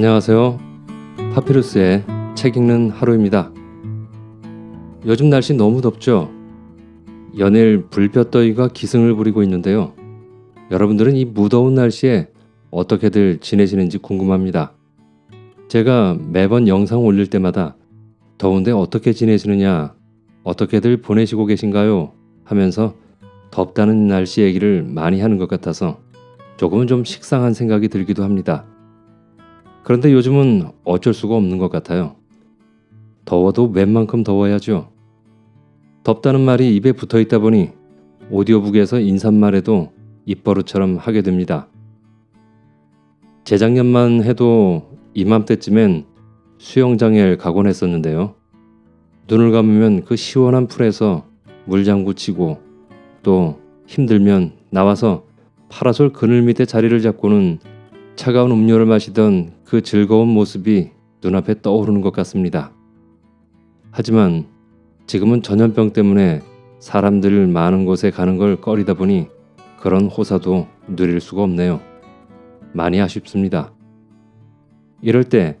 안녕하세요. 파피루스의 책 읽는 하루입니다. 요즘 날씨 너무 덥죠? 연일 불볕더위가 기승을 부리고 있는데요. 여러분들은 이 무더운 날씨에 어떻게들 지내시는지 궁금합니다. 제가 매번 영상 올릴 때마다 더운데 어떻게 지내시느냐, 어떻게들 보내시고 계신가요? 하면서 덥다는 날씨 얘기를 많이 하는 것 같아서 조금은 좀 식상한 생각이 들기도 합니다. 그런데 요즘은 어쩔 수가 없는 것 같아요. 더워도 웬만큼 더워야죠. 덥다는 말이 입에 붙어 있다 보니 오디오북에서 인사말에도 입버릇처럼 하게 됩니다. 재작년만 해도 이맘때쯤엔 수영장에 가곤 했었는데요. 눈을 감으면 그 시원한 풀에서 물장구 치고 또 힘들면 나와서 파라솔 그늘 밑에 자리를 잡고는 차가운 음료를 마시던 그 즐거운 모습이 눈앞에 떠오르는 것 같습니다. 하지만 지금은 전염병 때문에 사람들 많은 곳에 가는 걸 꺼리다 보니 그런 호사도 누릴 수가 없네요. 많이 아쉽습니다. 이럴 때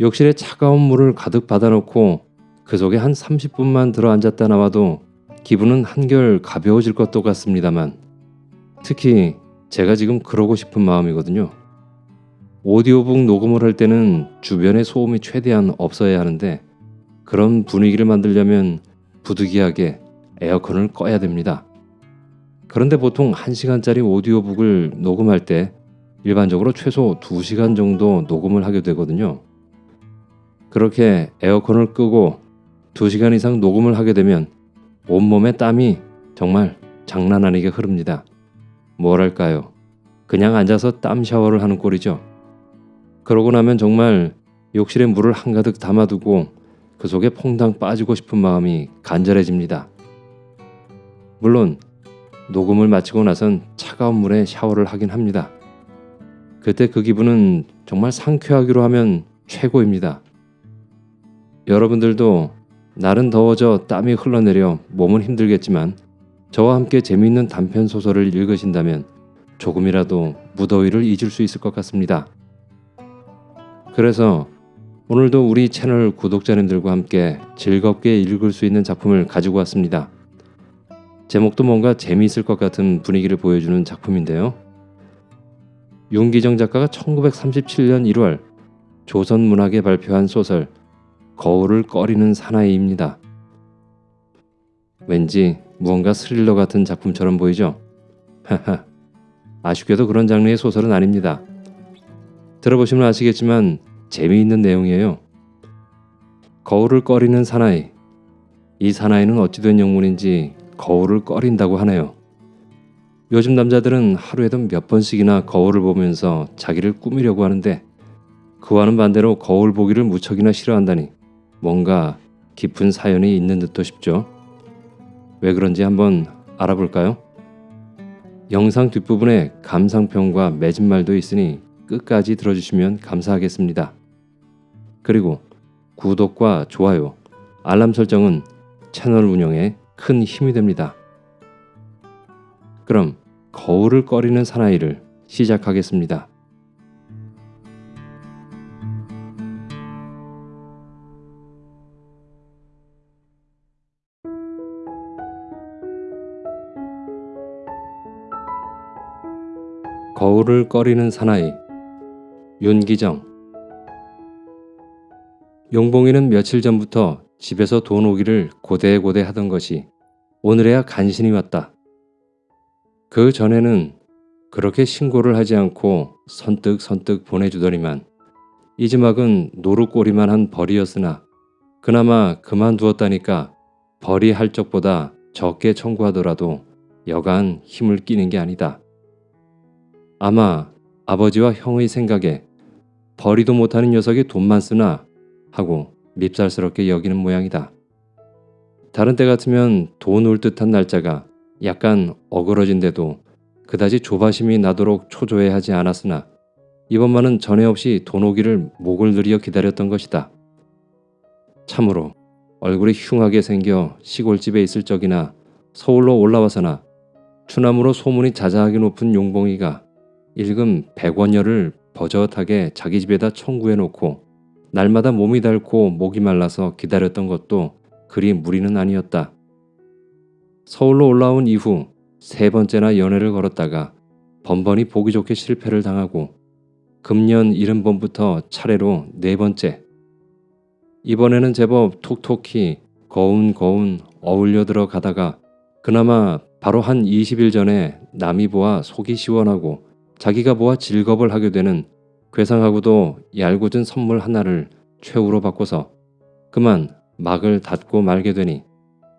욕실에 차가운 물을 가득 받아놓고 그 속에 한 30분만 들어 앉았다 나와도 기분은 한결 가벼워질 것도 같습니다만 특히 제가 지금 그러고 싶은 마음이거든요. 오디오북 녹음을 할 때는 주변에 소음이 최대한 없어야 하는데 그런 분위기를 만들려면 부득이하게 에어컨을 꺼야 됩니다. 그런데 보통 1시간짜리 오디오북을 녹음할 때 일반적으로 최소 2시간 정도 녹음을 하게 되거든요. 그렇게 에어컨을 끄고 2시간 이상 녹음을 하게 되면 온몸에 땀이 정말 장난 아니게 흐릅니다. 뭐랄까요. 그냥 앉아서 땀 샤워를 하는 꼴이죠. 그러고 나면 정말 욕실에 물을 한가득 담아두고 그 속에 퐁당 빠지고 싶은 마음이 간절해집니다. 물론 녹음을 마치고 나선 차가운 물에 샤워를 하긴 합니다. 그때 그 기분은 정말 상쾌하기로 하면 최고입니다. 여러분들도 날은 더워져 땀이 흘러내려 몸은 힘들겠지만 저와 함께 재미있는 단편 소설을 읽으신다면 조금이라도 무더위를 잊을 수 있을 것 같습니다. 그래서 오늘도 우리 채널 구독자님들과 함께 즐겁게 읽을 수 있는 작품을 가지고 왔습니다. 제목도 뭔가 재미있을 것 같은 분위기를 보여주는 작품인데요. 윤기정 작가가 1937년 1월 조선문학에 발표한 소설 거울을 꺼리는 사나이입니다. 왠지 무언가 스릴러 같은 작품처럼 보이죠? 하하, 아쉽게도 그런 장르의 소설은 아닙니다. 들어보시면 아시겠지만 재미있는 내용이에요. 거울을 꺼리는 사나이. 이 사나이는 어찌된 영문인지 거울을 꺼린다고 하네요. 요즘 남자들은 하루에도 몇 번씩이나 거울을 보면서 자기를 꾸미려고 하는데 그와는 반대로 거울 보기를 무척이나 싫어한다니 뭔가 깊은 사연이 있는 듯도 싶죠. 왜 그런지 한번 알아볼까요? 영상 뒷부분에 감상평과 맺은말도 있으니 끝까지 들어주시면 감사하겠습니다. 그리고 구독과 좋아요, 알람 설정은 채널 운영에 큰 힘이 됩니다. 그럼 거울을 꺼리는 사나이를 시작하겠습니다. 거울을 꺼리는 사나이 윤기정 용봉이는 며칠 전부터 집에서 돈 오기를 고대고대 하던 것이 오늘에야 간신히 왔다. 그 전에는 그렇게 신고를 하지 않고 선뜩선뜩 보내주더니만 이지막은 노루꼬리만 한 벌이었으나 그나마 그만두었다니까 벌이 할 적보다 적게 청구하더라도 여간 힘을 끼는 게 아니다. 아마 아버지와 형의 생각에 버리도 못하는 녀석이 돈만 쓰나 하고 밉살스럽게 여기는 모양이다. 다른 때 같으면 돈 올 듯한 날짜가 약간 어그러진데도 그다지 조바심이 나도록 초조해 하지 않았으나 이번만은 전에 없이 돈 오기를 목을 들여 기다렸던 것이다. 참으로 얼굴이 흉하게 생겨 시골집에 있을 적이나 서울로 올라와서나 추남으로 소문이 자자하게 높은 용봉이가 일금 백원여를 버젓하게 자기 집에다 청구해 놓고 날마다 몸이 닳고 목이 말라서 기다렸던 것도 그리 무리는 아니었다. 서울로 올라온 이후 세 번째나 연애를 걸었다가 번번이 보기 좋게 실패를 당하고 금년 이른 봄부터 차례로 네 번째. 이번에는 제법 톡톡히 거운거운 어울려 들어가다가 그나마 바로 한 20일 전에 남이 보아 속이 시원하고 자기가 보아 즐겁을 하게 되는 괴상하고도 얄궂은 선물 하나를 최후로 바꿔서 그만 막을 닫고 말게 되니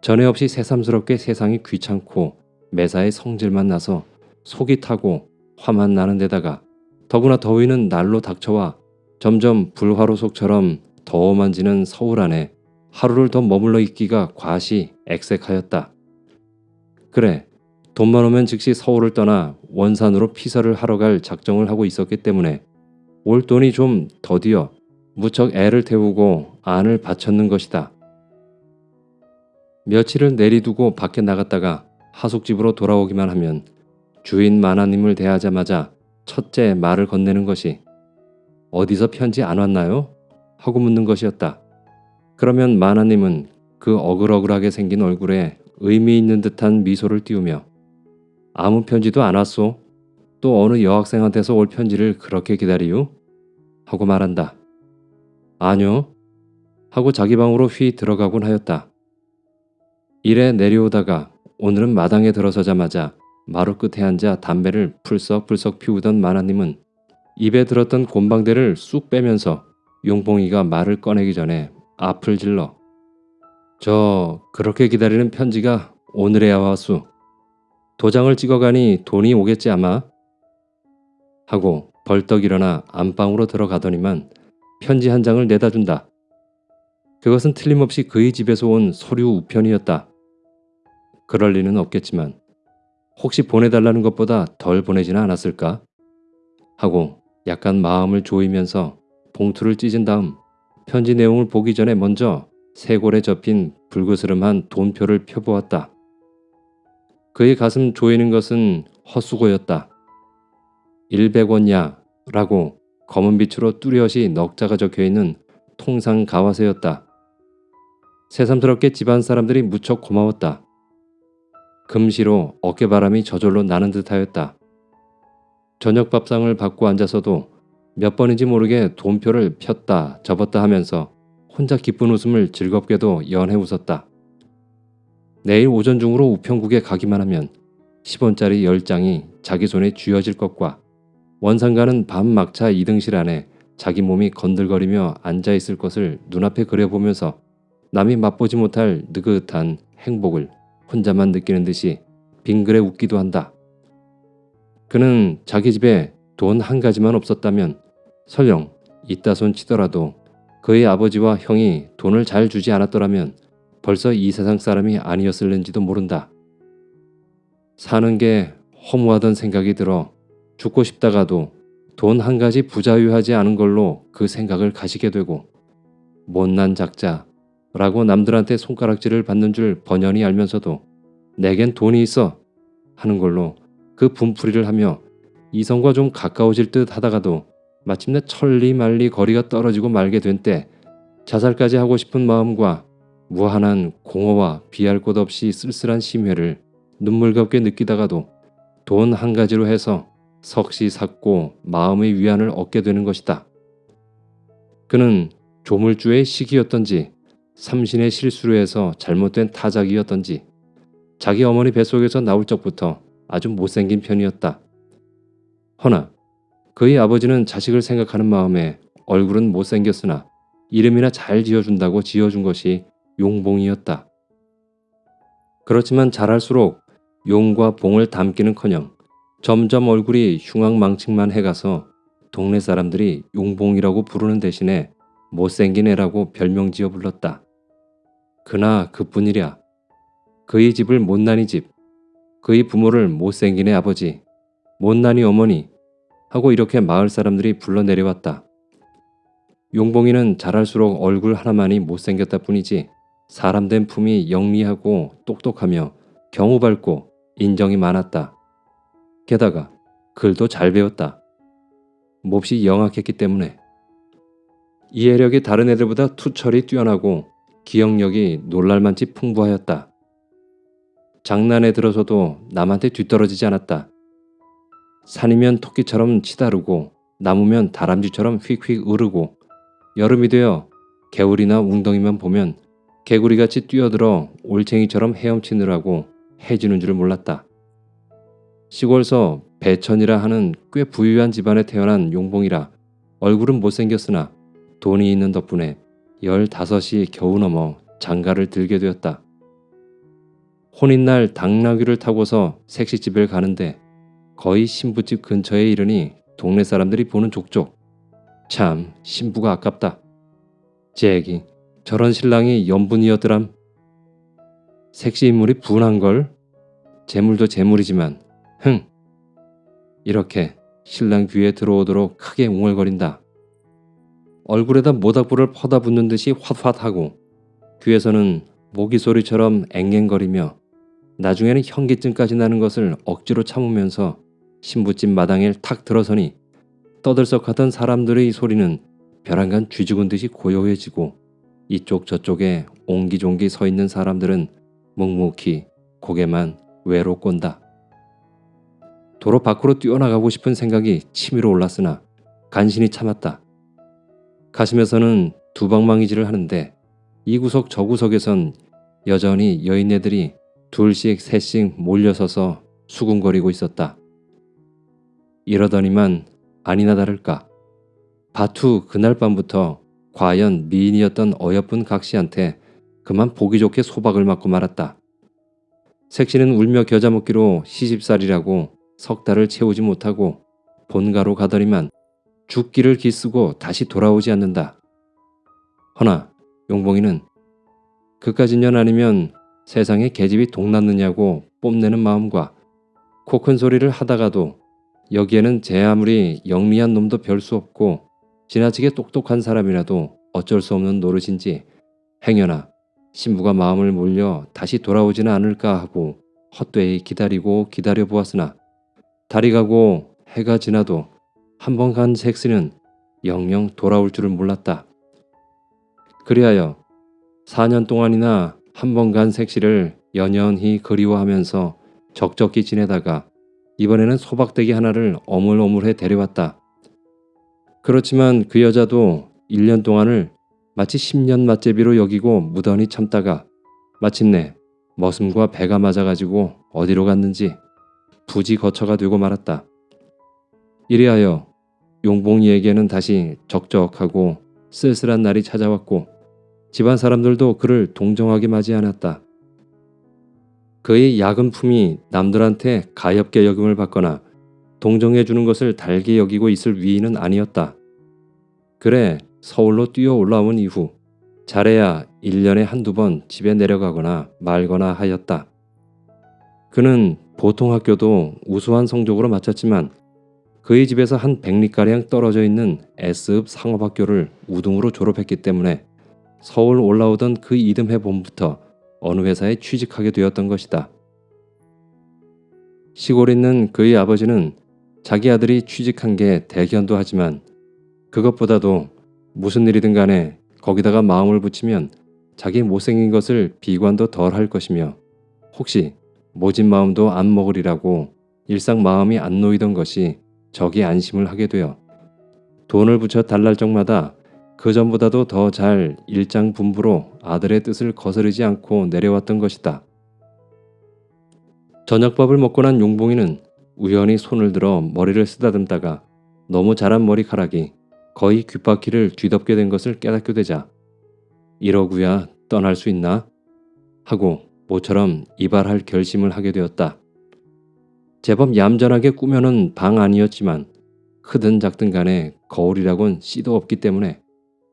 전에 없이 새삼스럽게 세상이 귀찮고 매사에 성질만 나서 속이 타고 화만 나는 데다가 더구나 더위는 날로 닥쳐와 점점 불화로 속처럼 더워만지는 서울 안에 하루를 더 머물러 있기가 과시 액색하였다. 그래 돈만 오면 즉시 서울을 떠나 원산으로 피서를 하러 갈 작정을 하고 있었기 때문에 올 돈이 좀 더디어 무척 애를 태우고 안을 바쳤는 것이다. 며칠을 내리두고 밖에 나갔다가 하숙집으로 돌아오기만 하면 주인 마나님을 대하자마자 첫째 말을 건네는 것이 어디서 편지 안 왔나요? 하고 묻는 것이었다. 그러면 마나님은 그 어글어글하게 생긴 얼굴에 의미 있는 듯한 미소를 띄우며 아무 편지도 안 왔소. 또 어느 여학생한테서 올 편지를 그렇게 기다리유? 하고 말한다. 아니요. 하고 자기 방으로 휘 들어가곤 하였다. 일에 내려오다가 오늘은 마당에 들어서자마자 마루 끝에 앉아 담배를 풀썩풀썩 피우던 마나님은 입에 들었던 곤방대를 쑥 빼면서 용봉이가 말을 꺼내기 전에 앞을 질러 저 그렇게 기다리는 편지가 오늘에야 왔수. 도장을 찍어가니 돈이 오겠지 아마. 하고 벌떡 일어나 안방으로 들어가더니만 편지 한 장을 내다 준다. 그것은 틀림없이 그의 집에서 온 서류 우편이었다. 그럴 리는 없겠지만 혹시 보내달라는 것보다 덜 보내지는 않았을까? 하고 약간 마음을 조이면서 봉투를 찢은 다음 편지 내용을 보기 전에 먼저 쇄골에 접힌 불그스름한 돈표를 펴보았다. 그의 가슴 조이는 것은 헛수고였다. 100원야 라고 검은 빛으로 뚜렷이 넉자가 적혀있는 통상 가와세였다. 새삼스럽게 집안 사람들이 무척 고마웠다. 금시로 어깨바람이 저절로 나는 듯하였다. 저녁 밥상을 받고 앉아서도 몇 번인지 모르게 돈표를 폈다 접었다 하면서 혼자 기쁜 웃음을 즐겁게도 연해 웃었다. 내일 오전 중으로 우편국에 가기만 하면 10원짜리 10장이 자기 손에 쥐어질 것과 원상가는 밤 막차 2등실 안에 자기 몸이 건들거리며 앉아있을 것을 눈앞에 그려보면서 남이 맛보지 못할 느긋한 행복을 혼자만 느끼는 듯이 빙그레 웃기도 한다. 그는 자기 집에 돈 한 가지만 없었다면 설령 이따 손 치더라도 그의 아버지와 형이 돈을 잘 주지 않았더라면 벌써 이 세상 사람이 아니었을는지도 모른다. 사는 게 허무하던 생각이 들어 죽고 싶다가도 돈 한 가지 부자유하지 않은 걸로 그 생각을 가시게 되고 못난 작자라고 남들한테 손가락질을 받는 줄 번연히 알면서도 내겐 돈이 있어 하는 걸로 그 분풀이를 하며 이성과 좀 가까워질 듯 하다가도 마침내 천리 말리 거리가 떨어지고 말게 된 때 자살까지 하고 싶은 마음과 무한한 공허와 비할 곳 없이 쓸쓸한 심회를 눈물겹게 느끼다가도 돈 한 가지로 해서 석시 삭고 마음의 위안을 얻게 되는 것이다. 그는 조물주의 시기였던지 삼신의 실수로 해서 잘못된 타작이었던지 자기 어머니 뱃속에서 나올 적부터 아주 못생긴 편이었다. 허나 그의 아버지는 자식을 생각하는 마음에 얼굴은 못생겼으나 이름이나 잘 지어준다고 지어준 것이 용봉이었다. 그렇지만 자랄수록 용과 봉을 담기는커녕 점점 얼굴이 흉악망측만 해가서 동네 사람들이 용봉이라고 부르는 대신에 못생긴 애라고 별명 지어 불렀다. 그나 그뿐이랴. 그의 집을 못난이 집, 그의 부모를 못생긴 애 아버지, 못난이 어머니 하고 이렇게 마을 사람들이 불러내려왔다. 용봉이는 자랄수록 얼굴 하나만이 못생겼다 뿐이지 사람 된 품이 영리하고 똑똑하며 경우 밝고 인정이 많았다. 게다가 글도 잘 배웠다. 몹시 영악했기 때문에 이해력이 다른 애들보다 투철이 뛰어나고 기억력이 놀랄만치 풍부하였다. 장난에 들어서도 남한테 뒤떨어지지 않았다. 산이면 토끼처럼 치다르고 나무면 다람쥐처럼 휙휙 으르고 여름이 되어 개울이나 웅덩이만 보면 개구리같이 뛰어들어 올챙이처럼 헤엄치느라고 해지는 줄 몰랐다. 시골서 배천이라 하는 꽤 부유한 집안에 태어난 용봉이라 얼굴은 못생겼으나 돈이 있는 덕분에 15이 겨우 넘어 장가를 들게 되었다. 혼인날 당나귀를 타고서 색시집을 가는데 거의 신부집 근처에 이르니 동네 사람들이 보는 족족. 참 신부가 아깝다. 제 얘기 저런 신랑이 연분이었더람. 색시 인물이 분한 걸. 재물도 재물이지만 흥. 이렇게 신랑 귀에 들어오도록 크게 웅얼거린다. 얼굴에다 모닥불을 퍼다 붓는 듯이 홧홧하고 귀에서는 모기 소리처럼 앵앵거리며 나중에는 현기증까지 나는 것을 억지로 참으면서 신부집 마당에 탁 들어서니 떠들썩하던 사람들의 소리는 벼랑간 쥐죽은 듯이 고요해지고 이쪽 저쪽에 옹기종기 서 있는 사람들은 묵묵히 고개만 외로 꼰다. 도로 밖으로 뛰어나가고 싶은 생각이 치밀어 올랐으나 간신히 참았다. 가슴에서는 두방망이질을 하는데 이 구석 저 구석에선 여전히 여인네들이 둘씩 셋씩 몰려서서 수군거리고 있었다. 이러더니만 아니나 다를까 바투 그날 밤부터 과연 미인이었던 어여쁜 각시한테 그만 보기 좋게 소박을 맞고 말았다. 색시는 울며 겨자 먹기로 시집살이라고 석 달을 채우지 못하고 본가로 가더니만 죽기를 기쓰고 다시 돌아오지 않는다. 허나 용봉이는 그까짓 년 아니면 세상에 계집이 동났느냐고 뽐내는 마음과 코 큰 소리를 하다가도 여기에는 제 아무리 영리한 놈도 별 수 없고 지나치게 똑똑한 사람이라도 어쩔 수 없는 노릇인지 행여나 신부가 마음을 몰려 다시 돌아오지는 않을까 하고 헛되이 기다리고 기다려 보았으나 달이 가고 해가 지나도 한 번 간 색시는 영영 돌아올 줄을 몰랐다. 그리하여 4년 동안이나 한 번 간 색시를 연연히 그리워하면서 적적히 지내다가 이번에는 소박대기 하나를 어물어물해 데려왔다. 그렇지만 그 여자도 1년 동안을 마치 10년 맛제비로 여기고 무던히 참다가 마침내 머슴과 배가 맞아가지고 어디로 갔는지 부지 거처가 되고 말았다. 이리하여 용봉이에게는 다시 적적하고 쓸쓸한 날이 찾아왔고 집안 사람들도 그를 동정하게 맞이 않았다. 그의 야근 품이 남들한테 가엾게 여김을 받거나 동정해 주는 것을 달게 여기고 있을 위인은 아니었다. 그래 서울로 뛰어 올라온 이후 잘해야 1년에 한두 번 집에 내려가거나 말거나 하였다. 그는 보통 학교도 우수한 성적으로 마쳤지만 그의 집에서 한 100리가량 떨어져 있는 S읍 상업학교를 우등으로 졸업했기 때문에 서울 올라오던 그 이듬해 봄부터 어느 회사에 취직하게 되었던 것이다. 시골에 있는 그의 아버지는 자기 아들이 취직한 게 대견도 하지만 그것보다도 무슨 일이든 간에 거기다가 마음을 붙이면 자기 못생긴 것을 비관도 덜 할 것이며 혹시 모진 마음도 안 먹으리라고 일상 마음이 안 놓이던 것이 적이 안심을 하게 되어 돈을 붙여 달랄 적마다 그 전보다도 더 잘 일장분부로 아들의 뜻을 거스르지 않고 내려왔던 것이다. 저녁밥을 먹고 난 용봉이는 우연히 손을 들어 머리를 쓰다듬다가 너무 자란 머리카락이 거의 귓바퀴를 뒤덮게 된 것을 깨닫게 되자 이러구야 떠날 수 있나? 하고 모처럼 이발할 결심을 하게 되었다. 제법 얌전하게 꾸며놓은 방 아니었지만 크든 작든 간에 거울이라곤 씨도 없기 때문에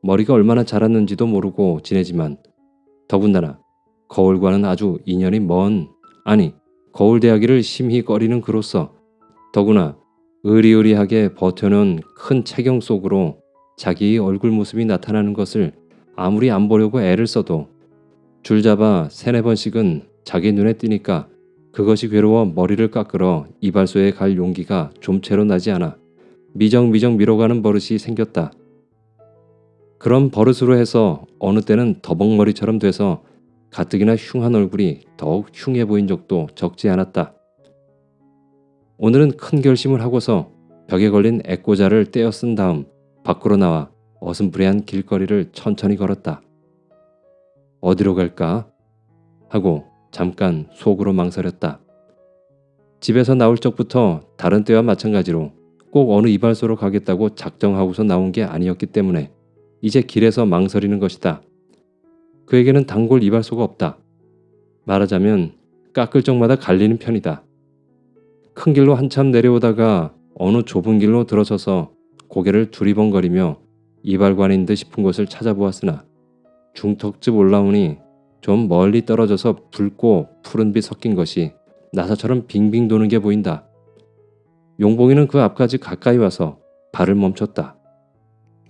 머리가 얼마나 자랐는지도 모르고 지내지만 더군다나 거울과는 아주 인연이 먼 아니 거울 대하기를 심히 꺼리는 그로서 더구나 의리의리하게 버텨놓은 큰 체경 속으로 자기의 얼굴 모습이 나타나는 것을 아무리 안 보려고 애를 써도 줄잡아 세네 번씩은 자기 눈에 띄니까 그것이 괴로워 머리를 깎으러 이발소에 갈 용기가 좀채로 나지 않아 미정미정 미뤄가는 버릇이 생겼다. 그런 버릇으로 해서 어느 때는 더벅머리처럼 돼서 가뜩이나 흉한 얼굴이 더욱 흉해 보인 적도 적지 않았다. 오늘은 큰 결심을 하고서 벽에 걸린 애꼬자를 떼어 쓴 다음 밖으로 나와 어슴푸레한 길거리를 천천히 걸었다. 어디로 갈까? 하고 잠깐 속으로 망설였다. 집에서 나올 적부터 다른 때와 마찬가지로 꼭 어느 이발소로 가겠다고 작정하고서 나온 게 아니었기 때문에 이제 길에서 망설이는 것이다. 그에게는 단골 이발소가 없다. 말하자면 깎을 적마다 갈리는 편이다. 큰 길로 한참 내려오다가 어느 좁은 길로 들어서서 고개를 두리번거리며 이발관인 듯 싶은 곳을 찾아보았으나 중턱집 올라오니 좀 멀리 떨어져서 붉고 푸른빛 섞인 것이 나사처럼 빙빙 도는 게 보인다. 용봉이는 그 앞까지 가까이 와서 발을 멈췄다.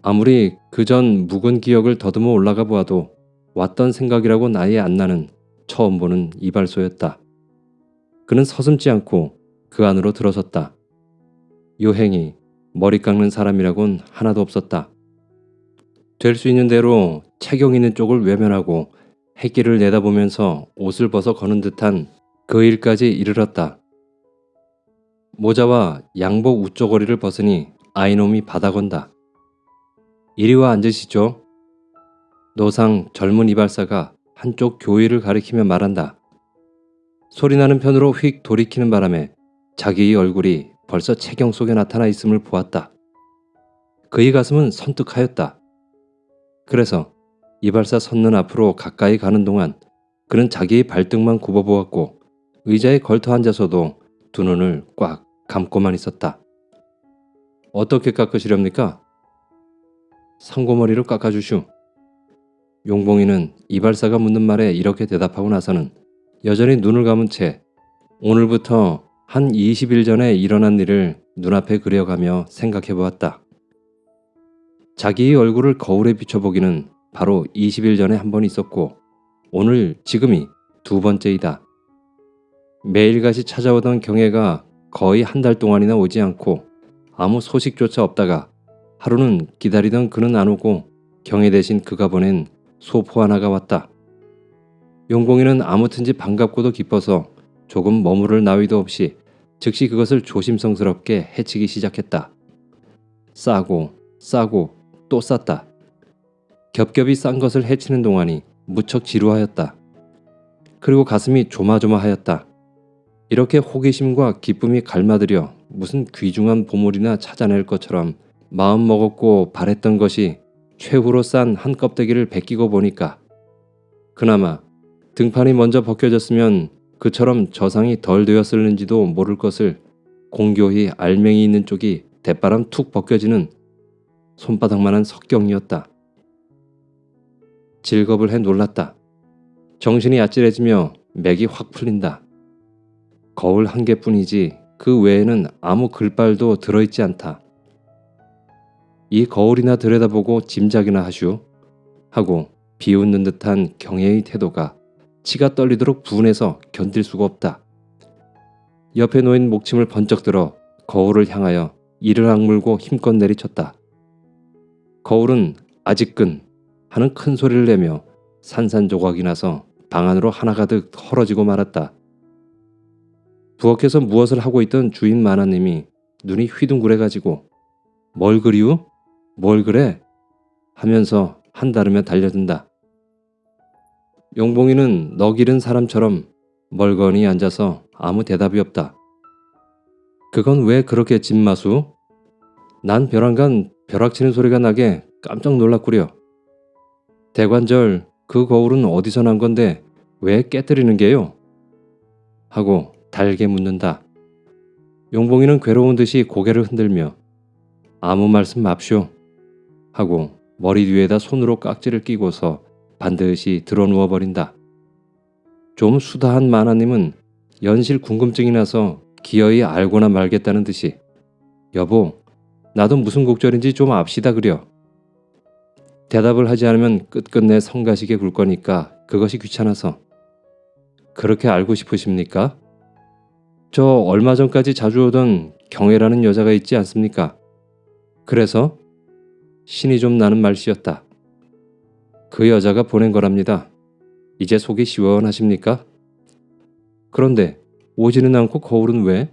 아무리 그 전 묵은 기억을 더듬어 올라가 보아도 왔던 생각이라고 나이 안 나는 처음 보는 이발소였다. 그는 서슴지 않고 그 안으로 들어섰다. 요행이 머리 깎는 사람이라곤 하나도 없었다. 될 수 있는 대로 체경 있는 쪽을 외면하고 햇길을 내다보면서 옷을 벗어 거는 듯한 그 일까지 이르렀다. 모자와 양복 우쪼거리를 벗으니 아이놈이 받아건다. 이리와 앉으시죠. 노상 젊은 이발사가 한쪽 교위를 가리키며 말한다. 소리나는 편으로 휙 돌이키는 바람에 자기의 얼굴이 벌써 체경 속에 나타나 있음을 보았다. 그의 가슴은 선뜩하였다. 그래서 이발사 섰는 앞으로 가까이 가는 동안 그는 자기의 발등만 굽어보았고 의자에 걸터 앉아서도 두 눈을 꽉 감고만 있었다. 어떻게 깎으시렵니까? 상고머리로 깎아주슈. 용봉이는 이발사가 묻는 말에 이렇게 대답하고 나서는 여전히 눈을 감은 채 오늘부터 한 20일 전에 일어난 일을 눈앞에 그려가며 생각해 보았다. 자기의 얼굴을 거울에 비춰보기는 바로 20일 전에 한 번 있었고 오늘 지금이 두 번째이다. 매일같이 찾아오던 경애가 거의 한 달 동안이나 오지 않고 아무 소식조차 없다가 하루는 기다리던 그는 안 오고 경애 대신 그가 보낸 소포 하나가 왔다. 용공이는 아무튼지 반갑고도 기뻐서 조금 머무를 나위도 없이 즉시 그것을 조심성스럽게 해치기 시작했다. 싸고 싸고 또 쌌다. 겹겹이 싼 것을 해치는 동안이 무척 지루하였다. 그리고 가슴이 조마조마하였다. 이렇게 호기심과 기쁨이 갈마들여 무슨 귀중한 보물이나 찾아낼 것처럼 마음 먹었고 바랬던 것이 최후로 싼 한 껍데기를 베끼고 보니까 그나마 등판이 먼저 벗겨졌으면 그처럼 저상이 덜 되었을는지도 모를 것을 공교히 알맹이 있는 쪽이 대바람 툭 벗겨지는 손바닥만한 석경이었다. 질겁을 해 놀랐다. 정신이 아찔해지며 맥이 확 풀린다. 거울 한 개뿐이지 그 외에는 아무 글발도 들어있지 않다. 이 거울이나 들여다보고 짐작이나 하슈 하고 비웃는 듯한 경애의 태도가 치가 떨리도록 분해서 견딜 수가 없다. 옆에 놓인 목침을 번쩍 들어 거울을 향하여 이를 악물고 힘껏 내리쳤다. 거울은 아직끈 하는 큰 소리를 내며 산산조각이 나서 방 안으로 하나가득 헐어지고 말았다. 부엌에서 무엇을 하고 있던 주인 마나님이 눈이 휘둥그레가지고 뭘 그리우? 뭘 그래? 하면서 한다르며 달려든다. 용봉이는 너 기른 사람처럼 멀거니 앉아서 아무 대답이 없다. 그건 왜 그렇게 집마수? 난 벼랑간 벼락치는 소리가 나게 깜짝 놀랐구려. 대관절 그 거울은 어디서 난 건데 왜 깨뜨리는 게요? 하고 달게 묻는다. 용봉이는 괴로운 듯이 고개를 흔들며 아무 말씀 맙쇼 하고 머리 뒤에다 손으로 깍지를 끼고서 반드시 드러누워 버린다. 좀 수다한 마나님은 연실 궁금증이 나서 기어이 알고나 말겠다는 듯이 여보 나도 무슨 곡절인지 좀 압시다 그려. 대답을 하지 않으면 끝끝내 성가시게 굴 거니까 그것이 귀찮아서. 그렇게 알고 싶으십니까? 저 얼마 전까지 자주 오던 경애라는 여자가 있지 않습니까? 그래서 신이 좀 나는 말씨였다. 그 여자가 보낸 거랍니다. 이제 속이 시원하십니까? 그런데 오지는 않고 거울은 왜?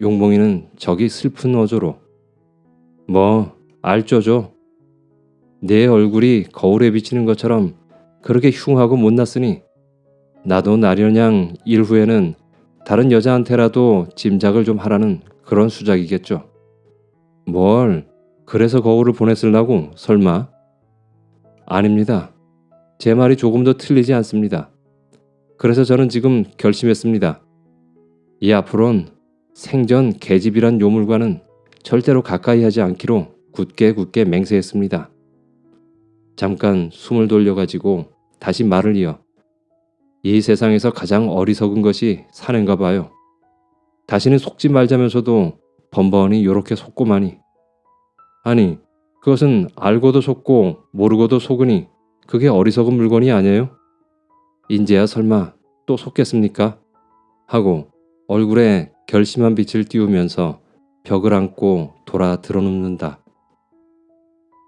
용봉이는 저기 슬픈 어조로 뭐 알죠죠. 내 얼굴이 거울에 비치는 것처럼 그렇게 흉하고 못났으니 나도 나련양 일 후에는 다른 여자한테라도 짐작을 좀 하라는 그런 수작이겠죠. 뭘 그래서 거울을 보냈을라고 설마? 아닙니다. 제 말이 조금 더 틀리지 않습니다. 그래서 저는 지금 결심했습니다. 이 앞으론 생전 계집이란 요물과는 절대로 가까이 하지 않기로 굳게 굳게 맹세했습니다. 잠깐 숨을 돌려가지고 다시 말을 이어 이 세상에서 가장 어리석은 것이 사는가 봐요. 다시는 속지 말자면서도 번번이 요렇게 속고마니 아니 그것은 알고도 속고 모르고도 속으니 그게 어리석은 물건이 아니에요? 인제야 설마 또 속겠습니까? 하고 얼굴에 결심한 빛을 띄우면서 벽을 안고 돌아 드러눕는다.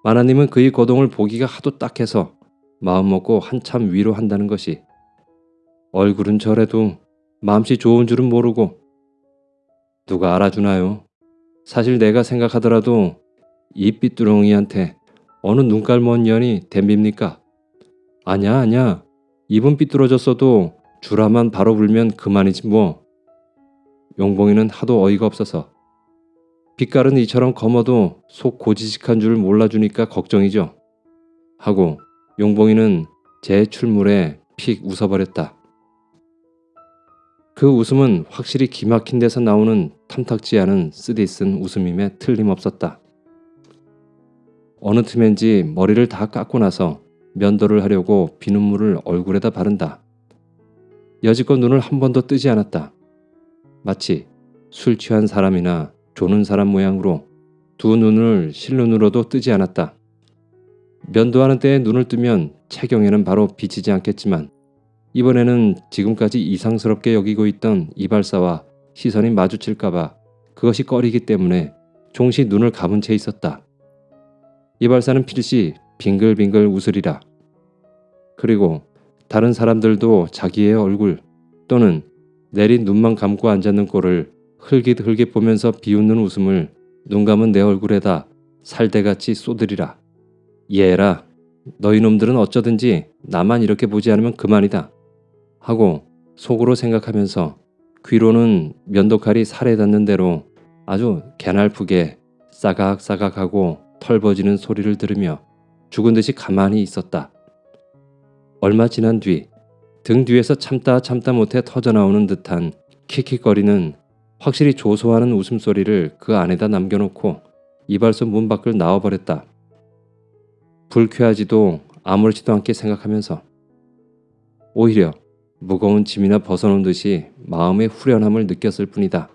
마나님은 그의 거동을 보기가 하도 딱해서 마음먹고 한참 위로한다는 것이 얼굴은 저래도 마음씨 좋은 줄은 모르고 누가 알아주나요? 사실 내가 생각하더라도 이 삐뚤엉이한테 어느 눈깔 먼 년이 댐빕니까? 아냐 아냐 입은 삐뚤어졌어도 주라만 바로 불면 그만이지 뭐. 용봉이는 하도 어이가 없어서 빛깔은 이처럼 검어도 속 고지식한 줄 몰라주니까 걱정이죠. 하고 용봉이는 제 출물에 픽 웃어버렸다. 그 웃음은 확실히 기막힌 데서 나오는 탐탁지 않은 쓰디쓴 웃음임에 틀림없었다. 어느 틈엔지 머리를 다 깎고 나서 면도를 하려고 비눗물을 얼굴에다 바른다. 여지껏 눈을 한 번도 뜨지 않았다. 마치 술 취한 사람이나 조는 사람 모양으로 두 눈을 실눈으로도 뜨지 않았다. 면도하는 때에 눈을 뜨면 체경에는 바로 비치지 않겠지만 이번에는 지금까지 이상스럽게 여기고 있던 이발사와 시선이 마주칠까봐 그것이 꺼리기 때문에 종시 눈을 감은 채 있었다. 이발사는 필시 빙글빙글 웃으리라. 그리고 다른 사람들도 자기의 얼굴 또는 내린 눈만 감고 앉았는 꼴을 흘깃흘깃 보면서 비웃는 웃음을 눈 감은 내 얼굴에다 살대같이 쏘드리라. 얘라, 너희 놈들은 어쩌든지 나만 이렇게 보지 않으면 그만이다. 하고 속으로 생각하면서 귀로는 면도칼이 살에 닿는 대로 아주 개날프게 싸각싸각하고 털버지는 소리를 들으며 죽은 듯이 가만히 있었다. 얼마 지난 뒤 등 뒤에서 참다 참다 못해 터져나오는 듯한 킥킥거리는 확실히 조소하는 웃음소리를 그 안에다 남겨놓고 이발소 문 밖을 나와버렸다. 불쾌하지도 아무렇지도 않게 생각하면서 오히려 무거운 짐이나 벗어놓은 듯이 마음의 후련함을 느꼈을 뿐이다.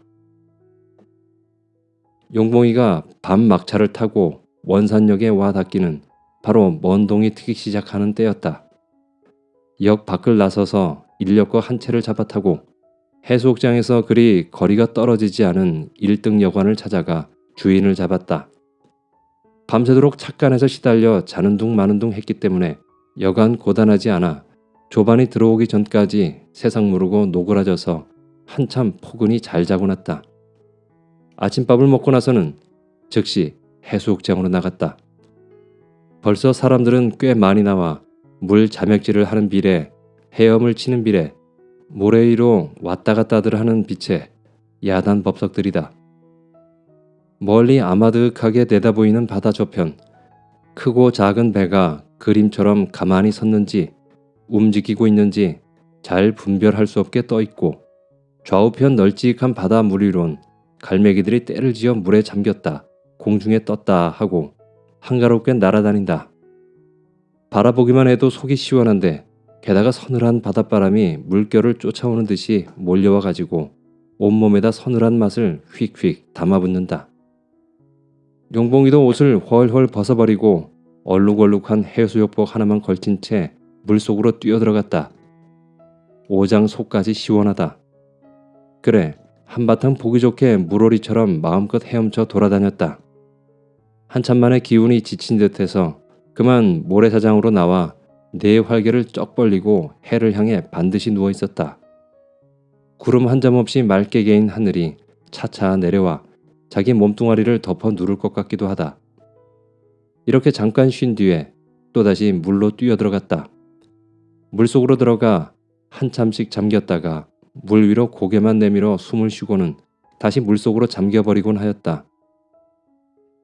용봉이가 밤 막차를 타고 원산역에 와 닿기는 바로 먼 동이 트기 시작하는 때였다. 역 밖을 나서서 인력거 한 채를 잡아타고 해수욕장에서 그리 거리가 떨어지지 않은 1등 여관을 찾아가 주인을 잡았다. 밤새도록 착간에서 시달려 자는 둥 마는 둥 했기 때문에 여간 고단하지 않아 조반이 들어오기 전까지 세상 모르고 노그라져서 한참 포근히 잘 자고 났다. 아침밥을 먹고 나서는 즉시 해수욕장으로 나갔다. 벌써 사람들은 꽤 많이 나와 물 자맥질을 하는 비례, 헤엄을 치는 비례, 모래 위로 왔다 갔다들 하는 빛에 야단 법석들이다. 멀리 아마득하게 내다보이는 바다 저편, 크고 작은 배가 그림처럼 가만히 섰는지 움직이고 있는지 잘 분별할 수 없게 떠 있고 좌우편 널찍한 바다 물 위론 갈매기들이 때를 지어 물에 잠겼다, 공중에 떴다 하고 한가롭게 날아다닌다. 바라보기만 해도 속이 시원한데 게다가 서늘한 바닷바람이 물결을 쫓아오는 듯이 몰려와 가지고 온몸에다 서늘한 맛을 휙휙 담아붙는다. 용봉이도 옷을 훨훨 벗어버리고 얼룩얼룩한 해수욕복 하나만 걸친 채 물속으로 뛰어들어갔다. 오장 속까지 시원하다. 그래 한바탕 보기 좋게 물오리처럼 마음껏 헤엄쳐 돌아다녔다. 한참 만에 기운이 지친 듯해서 그만 모래사장으로 나와 네 활개를 쩍 벌리고 해를 향해 반드시 누워 있었다. 구름 한 점 없이 맑게 개인 하늘이 차차 내려와 자기 몸뚱아리를 덮어 누를 것 같기도 하다. 이렇게 잠깐 쉰 뒤에 또다시 물로 뛰어들어갔다. 물속으로 들어가 한참씩 잠겼다가 물 위로 고개만 내밀어 숨을 쉬고는 다시 물속으로 잠겨버리곤 하였다.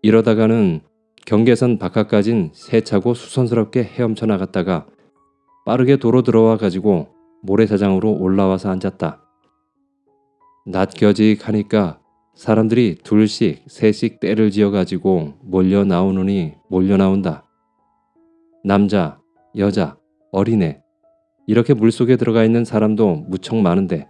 이러다가는 경계선 바깥까진 세차고 수선스럽게 헤엄쳐 나갔다가 빠르게 도로 들어와 가지고 모래사장으로 올라와서 앉았다. 낮 겨직하니까 사람들이 둘씩 셋씩 때를 지어 가지고 몰려 나오느니 몰려 나온다. 남자, 여자, 어린애 이렇게 물속에 들어가 있는 사람도 무척 많은데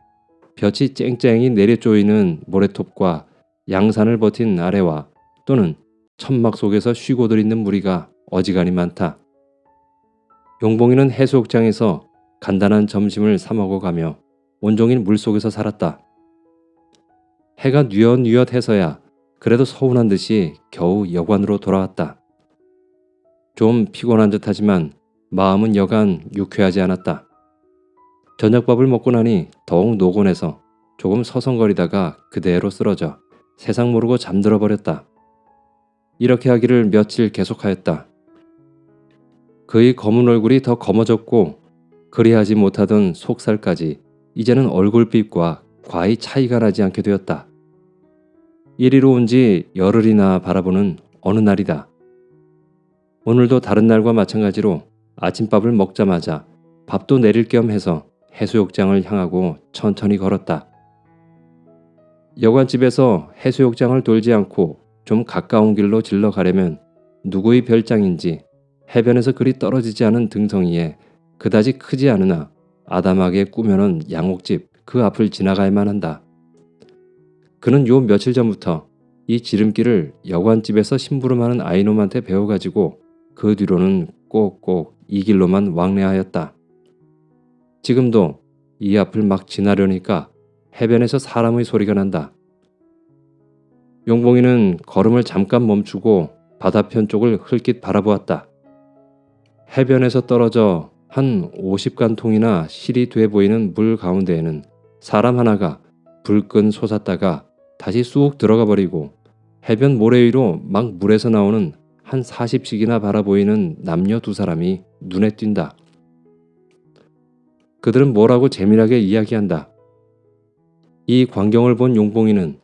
볕이 쨍쨍이 내려쪼이는 모래톱과 양산을 버틴 아래와 또는 천막 속에서 쉬고들 있는 무리가 어지간히 많다. 용봉이는 해수욕장에서 간단한 점심을 사 먹어 가며 온종일 물속에서 살았다. 해가 뉘엿뉘엿해서야 그래도 서운한 듯이 겨우 여관으로 돌아왔다. 좀 피곤한 듯하지만 마음은 여간 유쾌하지 않았다. 저녁밥을 먹고 나니 더욱 노곤해서 조금 서성거리다가 그대로 쓰러져 세상 모르고 잠들어 버렸다. 이렇게 하기를 며칠 계속하였다. 그의 검은 얼굴이 더 검어졌고 그리하지 못하던 속살까지 이제는 얼굴빛과 과히 차이가 나지 않게 되었다. 이리로 온 지 열흘이나 바라보는 어느 날이다. 오늘도 다른 날과 마찬가지로 아침밥을 먹자마자 밥도 내릴 겸 해서 해수욕장을 향하고 천천히 걸었다. 여관집에서 해수욕장을 돌지 않고 좀 가까운 길로 질러 가려면 누구의 별장인지 해변에서 그리 떨어지지 않은 등성이에 그다지 크지 않으나 아담하게 꾸며놓은 양옥집 그 앞을 지나가야만 한다. 그는 요 며칠 전부터 이 지름길을 여관집에서 심부름하는 아이놈한테 배워가지고 그 뒤로는 꼭꼭 이 길로만 왕래하였다. 지금도 이 앞을 막 지나려니까 해변에서 사람의 소리가 난다. 용봉이는 걸음을 잠깐 멈추고 바다편 쪽을 흘낏 바라보았다. 해변에서 떨어져 한 50간통이나 실이 돼 보이는 물 가운데에는 사람 하나가 불끈 솟았다가 다시 쑥 들어가 버리고 해변 모래 위로 막 물에서 나오는 한 40씩이나 바라보이는 남녀 두 사람이 눈에 띈다. 그들은 뭐라고 재미나게 이야기한다. 이 광경을 본 용봉이는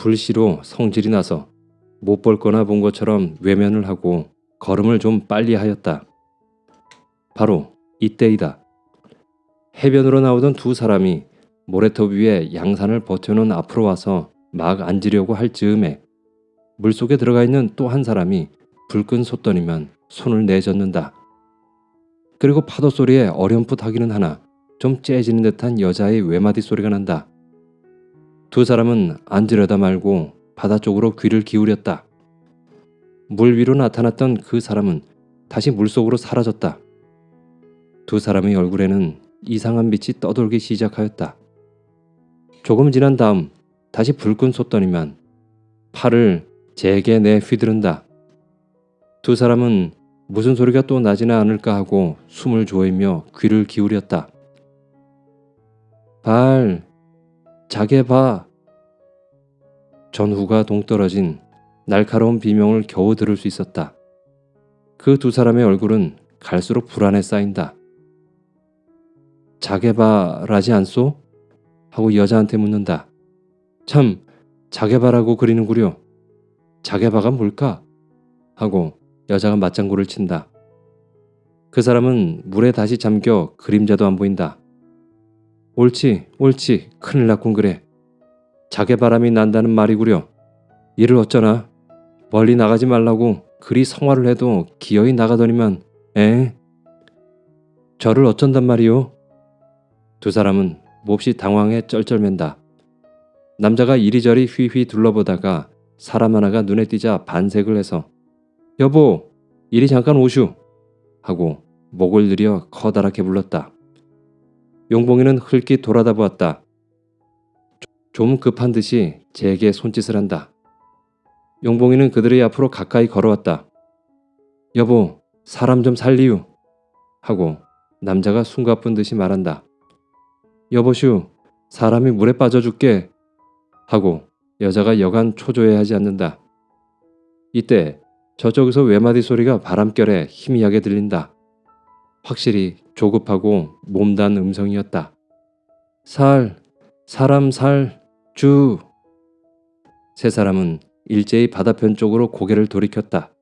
불시로 성질이 나서 못 볼 거나 본 것처럼 외면을 하고 걸음을 좀 빨리 하였다. 바로 이때이다. 해변으로 나오던 두 사람이 모래톱 위에 양산을 버텨놓은 앞으로 와서 막 앉으려고 할 즈음에 물속에 들어가 있는 또 한 사람이 불끈 솟더니만 손을 내젓는다. 그리고 파도 소리에 어렴풋하기는 하나 좀 째지는 듯한 여자의 외마디 소리가 난다. 두 사람은 앉으려다 말고 바다 쪽으로 귀를 기울였다. 물 위로 나타났던 그 사람은 다시 물속으로 사라졌다. 두 사람의 얼굴에는 이상한 빛이 떠돌기 시작하였다. 조금 지난 다음 다시 불끈 솟더니만 팔을 제게 내 휘두른다. 두 사람은 무슨 소리가 또 나지는 않을까 하고 숨을 조이며 귀를 기울였다. 발, 자게 봐. 전후가 동떨어진 날카로운 비명을 겨우 들을 수 있었다. 그 두 사람의 얼굴은 갈수록 불안에 쌓인다. 자게 봐라지 않소? 하고 여자한테 묻는다. 참, 자게 봐라고 그리는구려. 자게 봐가 뭘까? 하고 여자가 맞장구를 친다. 그 사람은 물에 다시 잠겨 그림자도 안 보인다. 옳지, 옳지, 큰일 났군 그래. 자개 바람이 난다는 말이구려. 이를 어쩌나. 멀리 나가지 말라고 그리 성화를 해도 기어이 나가더니만 에? 저를 어쩐단 말이오? 두 사람은 몹시 당황해 쩔쩔맨다. 남자가 이리저리 휘휘 둘러보다가 사람 하나가 눈에 띄자 반색을 해서 여보 이리 잠깐 오슈 하고 목을 들여 커다랗게 불렀다. 용봉이는 흘낏 돌아다 보았다. 좀 급한 듯이 제게 손짓을 한다. 용봉이는 그들의 앞으로 가까이 걸어왔다. 여보, 사람 좀 살리유. 하고 남자가 숨가쁜 듯이 말한다. 여보슈, 사람이 물에 빠져 죽게. 하고 여자가 여간 초조해하지 않는다. 이때 저쪽에서 외마디 소리가 바람결에 희미하게 들린다. 확실히 조급하고 몸단 음성이었다. 살, 사람 살, 주. 세 사람은 일제히 바다편 쪽으로 고개를 돌이켰다.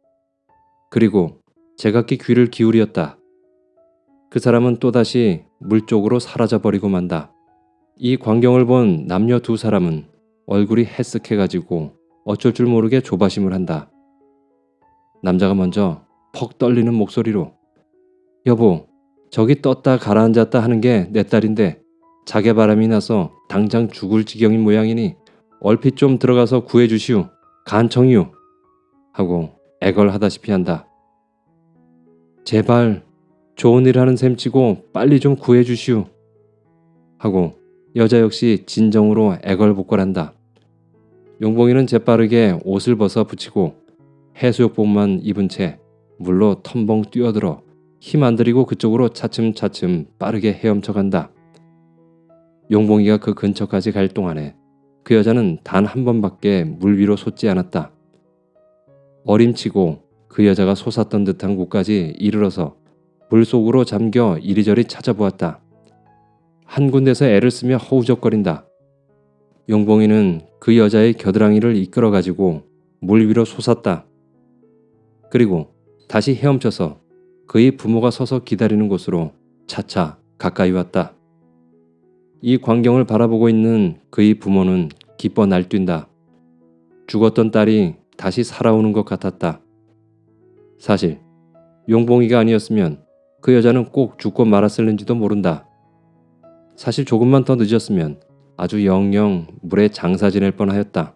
그리고 제각기 귀를 기울였다. 그 사람은 또다시 물 쪽으로 사라져버리고 만다. 이 광경을 본 남녀 두 사람은 얼굴이 해쓱해가지고 어쩔 줄 모르게 조바심을 한다. 남자가 먼저 퍽 떨리는 목소리로 여보, 저기 떴다 가라앉았다 하는 게 내 딸인데 자개 바람이 나서 당장 죽을 지경인 모양이니 얼핏 좀 들어가서 구해주시오. 간청이오. 하고 애걸하다시피 한다. 제발 좋은 일 하는 셈 치고 빨리 좀 구해주시오. 하고 여자 역시 진정으로 애걸복걸한다. 용봉이는 재빠르게 옷을 벗어 붙이고 해수욕복만 입은 채 물로 텀벙 뛰어들어 힘 안 들이고 그쪽으로 차츰차츰 빠르게 헤엄쳐 간다. 용봉이가 그 근처까지 갈 동안에 그 여자는 단 한 번밖에 물 위로 솟지 않았다. 어림치고 그 여자가 솟았던 듯한 곳까지 이르러서 물 속으로 잠겨 이리저리 찾아보았다. 한 군데서 애를 쓰며 허우적거린다. 용봉이는 그 여자의 겨드랑이를 이끌어가지고 물 위로 솟았다. 그리고 다시 헤엄쳐서 그의 부모가 서서 기다리는 곳으로 차차 가까이 왔다. 이 광경을 바라보고 있는 그의 부모는 기뻐 날뛴다. 죽었던 딸이 다시 살아오는 것 같았다. 사실 용봉이가 아니었으면 그 여자는 꼭 죽고 말았을는지도 모른다. 사실 조금만 더 늦었으면 아주 영영 물에 장사 지낼 뻔하였다.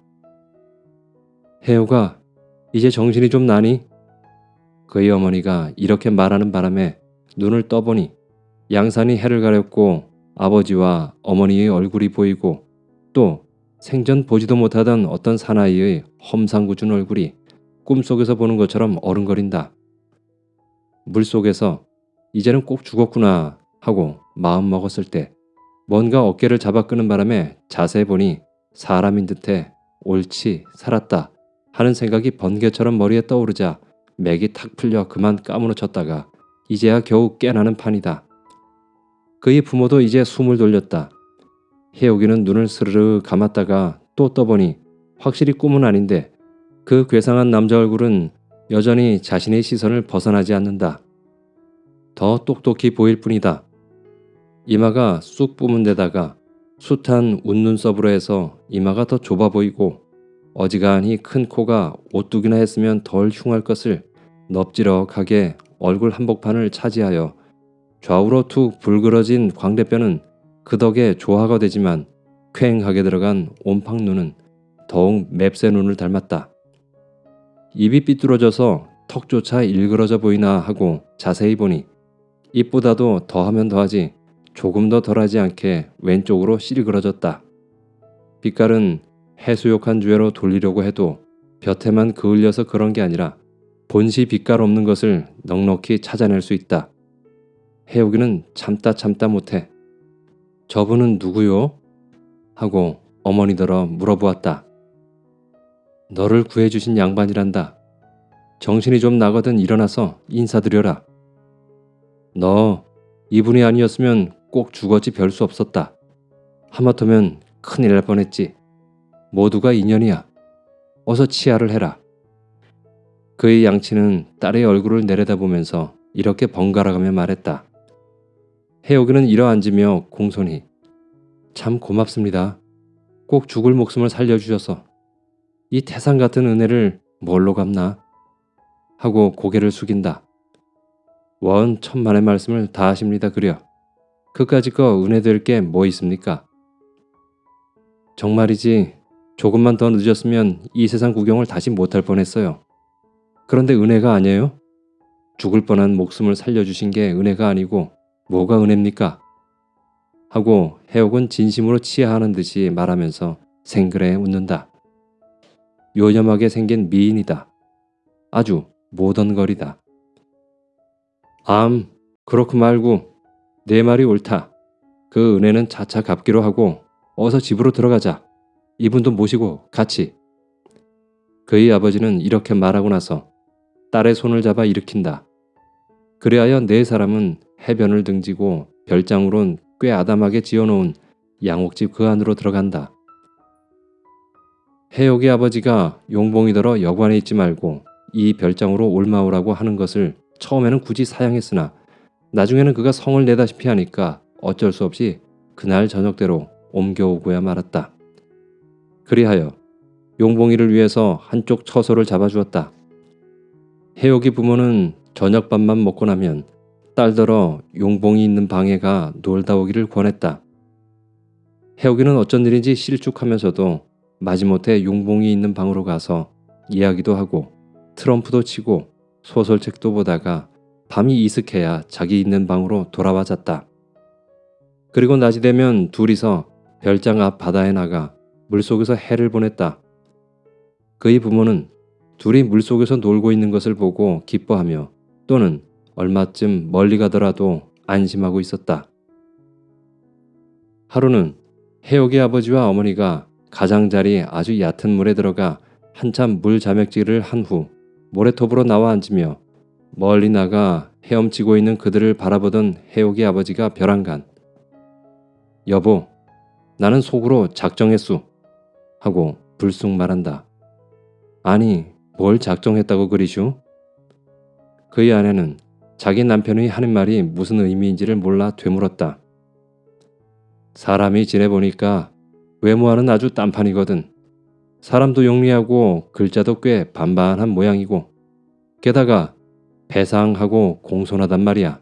혜우가 이제 정신이 좀 나니? 그의 어머니가 이렇게 말하는 바람에 눈을 떠보니 양산이 해를 가렸고 아버지와 어머니의 얼굴이 보이고 또 생전 보지도 못하던 어떤 사나이의 험상궂은 얼굴이 꿈속에서 보는 것처럼 어른거린다. 물속에서 이제는 꼭 죽었구나 하고 마음 먹었을 때 뭔가 어깨를 잡아 끄는 바람에 자세히 보니 사람인 듯해 옳지 살았다 하는 생각이 번개처럼 머리에 떠오르자 맥이 탁 풀려 그만 까무러쳤다가 이제야 겨우 깨나는 판이다. 그의 부모도 이제 숨을 돌렸다. 해옥이는 눈을 스르르 감았다가 또 떠보니 확실히 꿈은 아닌데 그 괴상한 남자 얼굴은 여전히 자신의 시선을 벗어나지 않는다. 더 똑똑히 보일 뿐이다. 이마가 쑥 뿜은 데다가 숱한 웃눈썹으로 해서 이마가 더 좁아 보이고 어지간히 큰 코가 오뚝이나 했으면 덜 흉할 것을 넙지럭하게 얼굴 한복판을 차지하여 좌우로 툭 불그러진 광대뼈는 그 덕에 조화가 되지만 쾌행하게 들어간 옴팡 눈은 더욱 맵새 눈을 닮았다. 입이 삐뚤어져서 턱조차 일그러져 보이나 하고 자세히 보니 입보다도 더하면 더하지 조금 더 덜하지 않게 왼쪽으로 실그러졌다. 빛깔은 해수욕한 주애로 돌리려고 해도 볕에만 그을려서 그런 게 아니라 본시 빛깔 없는 것을 넉넉히 찾아낼 수 있다. 해오기는 참다 참다 못해 저분은 누구요? 하고 어머니더러 물어보았다. 너를 구해주신 양반이란다. 정신이 좀 나거든 일어나서 인사드려라. 너 이분이 아니었으면 꼭 죽었지 별 수 없었다. 하마터면 큰일 날 뻔했지. 모두가 인연이야. 어서 치아를 해라. 그의 양치는 딸의 얼굴을 내려다보면서 이렇게 번갈아가며 말했다. 해옥이는 일어앉으며 공손히 참 고맙습니다. 꼭 죽을 목숨을 살려주셔서 이 태산 같은 은혜를 뭘로 갚나? 하고 고개를 숙인다. 원 천만의 말씀을 다 하십니다 그려. 그까짓 거 은혜 될 게 뭐 있습니까? 정말이지 조금만 더 늦었으면 이 세상 구경을 다시 못할 뻔했어요. 그런데 은혜가 아니에요? 죽을 뻔한 목숨을 살려주신 게 은혜가 아니고 뭐가 은혜입니까? 하고 해옥은 진심으로 치하하는 듯이 말하면서 생그레 웃는다. 요염하게 생긴 미인이다. 아주 모던거리다. 암, 그렇고 말고 내 말이 옳다. 그 은혜는 차차 갚기로 하고 어서 집으로 들어가자. 이분도 모시고 같이. 그의 아버지는 이렇게 말하고 나서 딸의 손을 잡아 일으킨다. 그리하여 네 사람은 해변을 등지고 별장으론 꽤 아담하게 지어놓은 양옥집 그 안으로 들어간다. 해옥의 아버지가 용봉이더러 여관에 있지 말고 이 별장으로 올마오라고 하는 것을 처음에는 굳이 사양했으나 나중에는 그가 성을 내다시피 하니까 어쩔 수 없이 그날 저녁대로 옮겨오고야 말았다. 그리하여 용봉이를 위해서 한쪽 처소를 잡아주었다. 해옥이 부모는 저녁밥만 먹고 나면 딸더러 용봉이 있는 방에 가 놀다 오기를 권했다. 해옥이는 어쩐 일인지 실축하면서도 마지못해 용봉이 있는 방으로 가서 이야기도 하고 트럼프도 치고 소설책도 보다가 밤이 이슥해야 자기 있는 방으로 돌아와 잤다. 그리고 낮이 되면 둘이서 별장 앞 바다에 나가 물속에서 해를 보냈다. 그의 부모는 둘이 물속에서 놀고 있는 것을 보고 기뻐하며 또는 얼마쯤 멀리 가더라도 안심하고 있었다. 하루는 해옥의 아버지와 어머니가 가장자리 아주 얕은 물에 들어가 한참 물 자맥질을 한 후 모래톱으로 나와 앉으며 멀리 나가 헤엄치고 있는 그들을 바라보던 해옥의 아버지가 벼랑간 여보 나는 속으로 작정했수 하고 불쑥 말한다. 아니 뭘 작정했다고 그리슈? 그의 아내는 자기 남편의 하는 말이 무슨 의미인지를 몰라 되물었다. 사람이 지내보니까 외모와는 아주 딴판이거든. 사람도 영리하고 글자도 꽤 반반한 모양이고 게다가 배상하고 공손하단 말이야.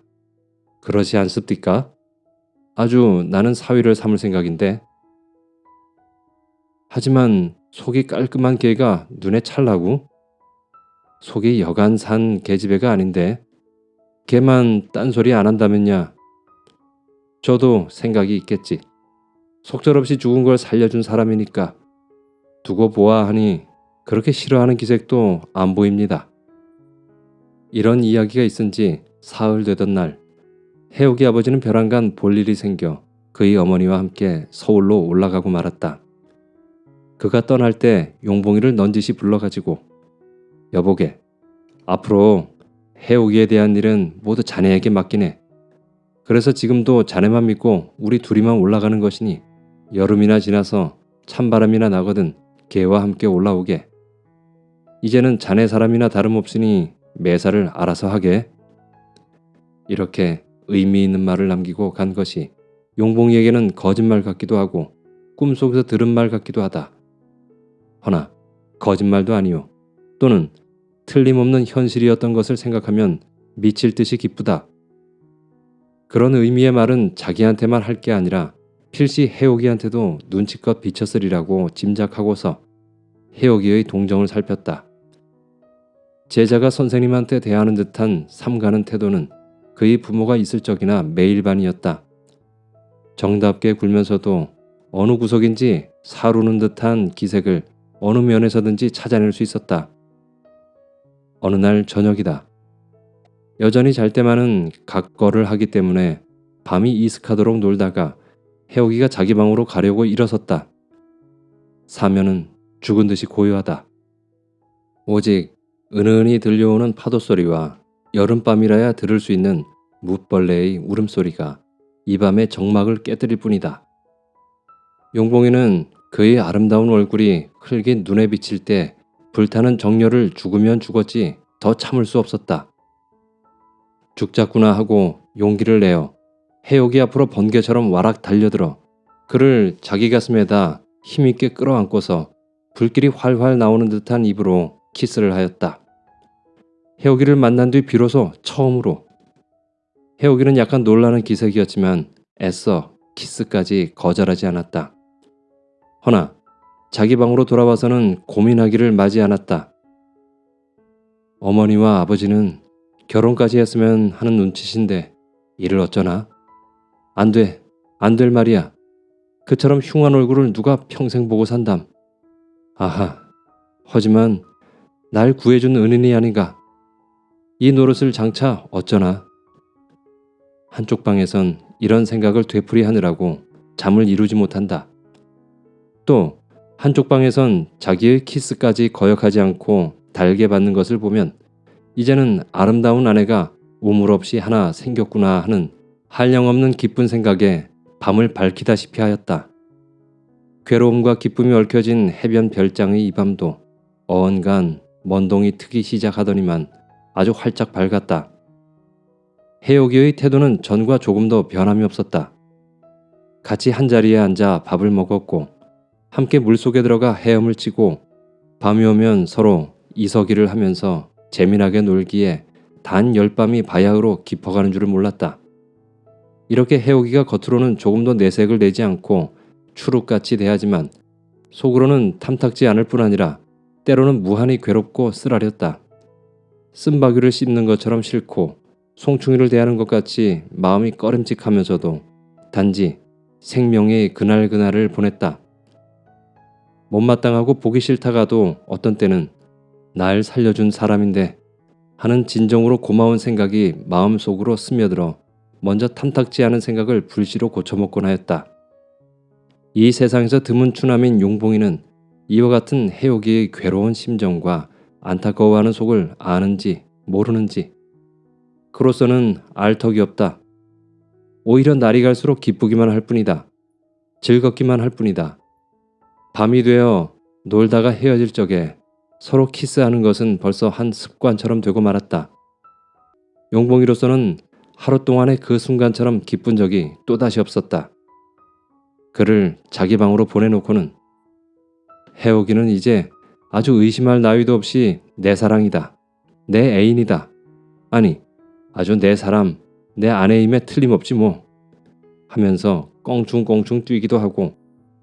그러지 않습니까? 아주 나는 사위를 삼을 생각인데. 하지만 속이 깔끔한 개가 눈에 찰라고? 속이 여간 산 계집애가 아닌데 걔만 딴소리 안 한다면야. 저도 생각이 있겠지. 속절없이 죽은 걸 살려준 사람이니까 두고 보아 하니 그렇게 싫어하는 기색도 안 보입니다. 이런 이야기가 있은 지 사흘 되던 날 해옥이 아버지는 벼랑간 볼 일이 생겨 그의 어머니와 함께 서울로 올라가고 말았다. 그가 떠날 때 용봉이를 넌지시 불러가지고 여보게 앞으로 해옥이에 대한 일은 모두 자네에게 맡기네. 그래서 지금도 자네만 믿고 우리 둘이만 올라가는 것이니 여름이나 지나서 찬바람이나 나거든 개와 함께 올라오게. 이제는 자네 사람이나 다름없으니 매사를 알아서 하게. 이렇게 의미 있는 말을 남기고 간 것이 용봉이에게는 거짓말 같기도 하고 꿈속에서 들은 말 같기도 하다. 허나 거짓말도 아니요. 또는 틀림없는 현실이었던 것을 생각하면 미칠 듯이 기쁘다. 그런 의미의 말은 자기한테만 할 게 아니라 필시 해옥이한테도 눈치껏 비쳤으리라고 짐작하고서 해옥이의 동정을 살폈다. 제자가 선생님한테 대하는 듯한 삼가는 태도는 그의 부모가 있을 적이나 매일반이었다. 정답게 굴면서도 어느 구석인지 사루는 듯한 기색을 어느 면에서든지 찾아낼 수 있었다. 어느 날 저녁이다. 여전히 잘 때만은 각거를 하기 때문에 밤이 이슥하도록 놀다가 해옥이가 자기 방으로 가려고 일어섰다. 사면은 죽은 듯이 고요하다. 오직 은은히 들려오는 파도 소리와 여름밤이라야 들을 수 있는 무벌레의 울음소리가 이 밤의 정막을 깨뜨릴 뿐이다. 용봉이는 그의 아름다운 얼굴이 흘긴 눈에 비칠 때 불타는 정열을 죽으면 죽었지 더 참을 수 없었다. 죽자꾸나 하고 용기를 내어 해옥이 앞으로 번개처럼 와락 달려들어 그를 자기 가슴에다 힘있게 끌어안고서 불길이 활활 나오는 듯한 입으로 키스를 하였다. 해옥이를 만난 뒤 비로소 처음으로 해옥이는 약간 놀라는 기색이었지만 애써 키스까지 거절하지 않았다. 허나 자기 방으로 돌아와서는 고민하기를 맞이 않았다. 어머니와 아버지는 결혼까지 했으면 하는 눈치신데 이를 어쩌나? 안 돼, 안 될 말이야. 그처럼 흉한 얼굴을 누가 평생 보고 산담. 아하, 하지만 날 구해준 은인이 아닌가. 이 노릇을 장차 어쩌나. 한쪽 방에선 이런 생각을 되풀이하느라고 잠을 이루지 못한다. 또 한쪽 방에선 자기의 키스까지 거역하지 않고 달게 받는 것을 보면 이제는 아름다운 아내가 우물 없이 하나 생겼구나 하는 한량없는 기쁜 생각에 밤을 밝히다시피 하였다. 괴로움과 기쁨이 얽혀진 해변 별장의 이 밤도 어언간 먼동이 트기 시작하더니만 아주 활짝 밝았다. 해옥이의 태도는 전과 조금도 변함이 없었다. 같이 한자리에 앉아 밥을 먹었고 함께 물속에 들어가 헤엄을 치고 밤이 오면 서로 이서기를 하면서 재미나게 놀기에 단 열밤이 바야흐로 깊어가는 줄을 몰랐다. 이렇게 해오기가 겉으로는 조금도 내색을 내지 않고 추룩같이 대하지만 속으로는 탐탁지 않을 뿐 아니라 때로는 무한히 괴롭고 쓰라렸다. 쓴바귀를 씹는 것처럼 싫고 송충이를 대하는 것 같이 마음이 꺼림직하면서도 단지 생명의 그날그날을 보냈다. 못마땅하고 보기 싫다가도 어떤 때는 날 살려준 사람인데 하는 진정으로 고마운 생각이 마음속으로 스며들어 먼저 탐탁지 않은 생각을 불시로 고쳐먹곤 하였다. 이 세상에서 드문 추남인 용봉이는 이와 같은 해옥이의 괴로운 심정과 안타까워하는 속을 아는지 모르는지 그로서는 알 턱이 없다. 오히려 날이 갈수록 기쁘기만 할 뿐이다. 즐겁기만 할 뿐이다. 밤이 되어 놀다가 헤어질 적에 서로 키스하는 것은 벌써 한 습관처럼 되고 말았다. 용봉이로서는 하루 동안의 그 순간처럼 기쁜 적이 또다시 없었다. 그를 자기 방으로 보내놓고는 해오기는 이제 아주 의심할 나위도 없이 내 사랑이다. 내 애인이다. 아니, 아주 내 사람, 내 아내임에 틀림없지 뭐. 하면서 껑충껑충 뛰기도 하고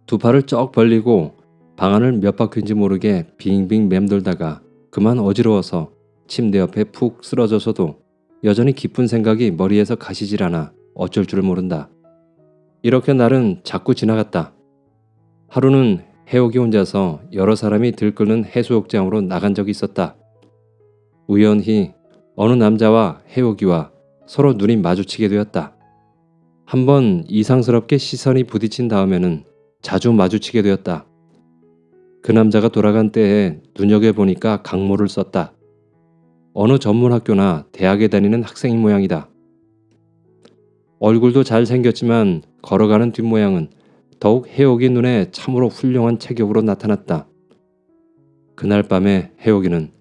두 팔을 쩍 벌리고 방 안을 몇 바퀴인지 모르게 빙빙 맴돌다가 그만 어지러워서 침대 옆에 푹 쓰러져서도 여전히 깊은 생각이 머리에서 가시질 않아 어쩔 줄 모른다. 이렇게 날은 자꾸 지나갔다. 하루는 해옥이 혼자서 여러 사람이 들끓는 해수욕장으로 나간 적이 있었다. 우연히 어느 남자와 해옥이와 서로 눈이 마주치게 되었다. 한번 이상스럽게 시선이 부딪힌 다음에는 자주 마주치게 되었다. 그 남자가 돌아간 때에 눈여겨보니까 강모를 썼다. 어느 전문 학교나 대학에 다니는 학생인 모양이다. 얼굴도 잘생겼지만 걸어가는 뒷모양은 더욱 해옥이 눈에 참으로 훌륭한 체격으로 나타났다. 그날 밤에 해옥이는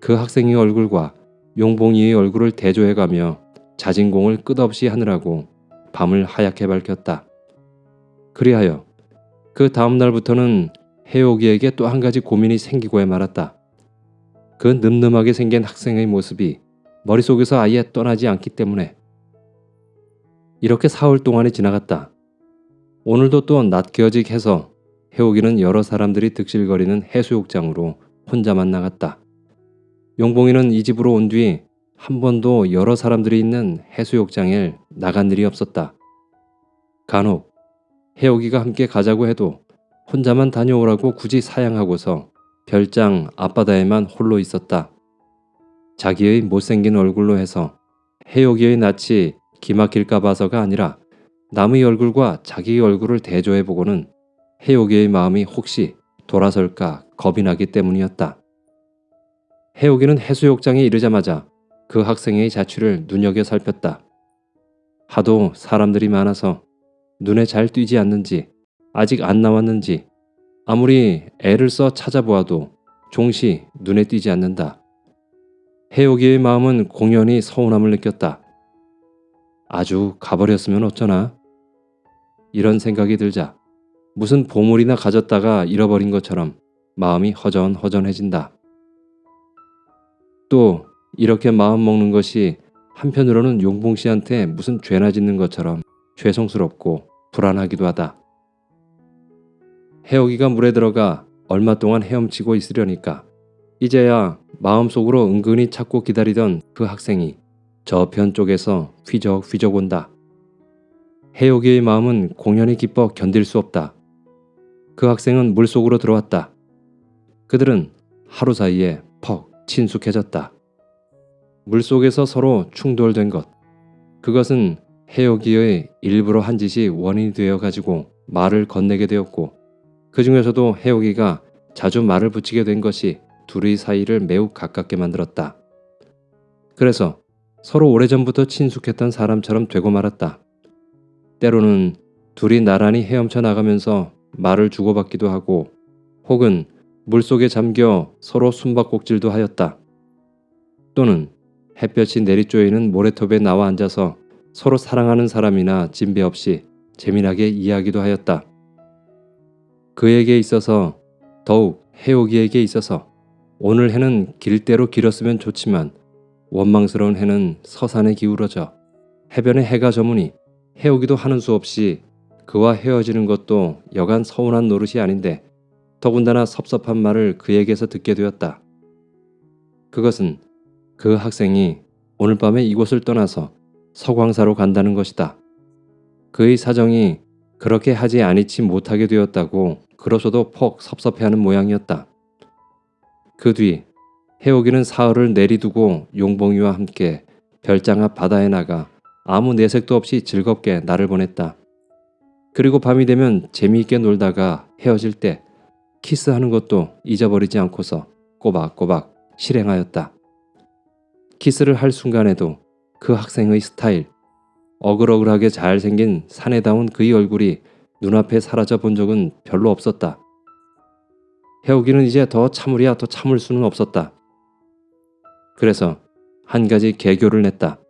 그 학생의 얼굴과 용봉이의 얼굴을 대조해가며 자진공을 끝없이 하느라고 밤을 하얗게 밝혔다. 그리하여 그 다음 날부터는 해옥이에게 또 한 가지 고민이 생기고야 말았다. 그 늠름하게 생긴 학생의 모습이 머릿속에서 아예 떠나지 않기 때문에 이렇게 사흘 동안이 지나갔다. 오늘도 또 낮겨직해서 해옥이는 여러 사람들이 득실거리는 해수욕장으로 혼자만 나갔다. 용봉이는 이 집으로 온 뒤 한 번도 여러 사람들이 있는 해수욕장에 나간 일이 없었다. 간혹 해옥이가 함께 가자고 해도 혼자만 다녀오라고 굳이 사양하고서 별장 앞바다에만 홀로 있었다. 자기의 못생긴 얼굴로 해서 해옥이의 낯이 기막힐까 봐서가 아니라 남의 얼굴과 자기의 얼굴을 대조해보고는 해옥이의 마음이 혹시 돌아설까 겁이 나기 때문이었다. 해옥이는 해수욕장에 이르자마자 그 학생의 자취를 눈여겨 살폈다. 하도 사람들이 많아서 눈에 잘 띄지 않는지 아직 안 나왔는지 아무리 애를 써 찾아보아도 종시 눈에 띄지 않는다. 해옥이의 마음은 공연히 서운함을 느꼈다. 아주 가버렸으면 어쩌나? 이런 생각이 들자 무슨 보물이나 가졌다가 잃어버린 것처럼 마음이 허전허전해진다. 또 이렇게 마음 먹는 것이 한편으로는 용봉 씨한테 무슨 죄나 짓는 것처럼 죄송스럽고 불안하기도 하다. 해옥이가 물에 들어가 얼마 동안 헤엄치고 있으려니까 이제야 마음속으로 은근히 찾고 기다리던 그 학생이 저편 쪽에서 휘적휘적 온다. 해옥이의 마음은 공연히 기뻐 견딜 수 없다. 그 학생은 물속으로 들어왔다. 그들은 하루 사이에 퍽 친숙해졌다. 물속에서 서로 충돌된 것. 그것은 해오기의 일부러 한 짓이 원인이 되어 가지고 말을 건네게 되었고 그 중에서도 해오기가 자주 말을 붙이게 된 것이 둘의 사이를 매우 가깝게 만들었다. 그래서 서로 오래전부터 친숙했던 사람처럼 되고 말았다. 때로는 둘이 나란히 헤엄쳐 나가면서 말을 주고받기도 하고 혹은 물속에 잠겨 서로 숨바꼭질도 하였다. 또는 햇볕이 내리쬐이는 모래톱에 나와 앉아서 서로 사랑하는 사람이나 진배 없이 재미나게 이야기도 하였다. 그에게 있어서 더욱 해오기에게 있어서 오늘 해는 길대로 길었으면 좋지만 원망스러운 해는 서산에 기울어져 해변에 해가 저무니 해오기도 하는 수 없이 그와 헤어지는 것도 여간 서운한 노릇이 아닌데 더군다나 섭섭한 말을 그에게서 듣게 되었다. 그것은 그 학생이 오늘 밤에 이곳을 떠나서 서광사로 간다는 것이다. 그의 사정이 그렇게 하지 아니치 못하게 되었다고 그로서도 폭 섭섭해하는 모양이었다. 그 뒤 해오기는 사흘을 내리두고 용봉이와 함께 별장 앞 바다에 나가 아무 내색도 없이 즐겁게 날을 보냈다. 그리고 밤이 되면 재미있게 놀다가 헤어질 때 키스하는 것도 잊어버리지 않고서 꼬박꼬박 실행하였다. 키스를 할 순간에도 그 학생의 스타일, 어글어글하게 잘생긴 사내다운 그의 얼굴이 눈앞에 사라져 본 적은 별로 없었다. 해오기는 이제 더 참으랴 더 참을 수는 없었다. 그래서 한 가지 개교를 냈다.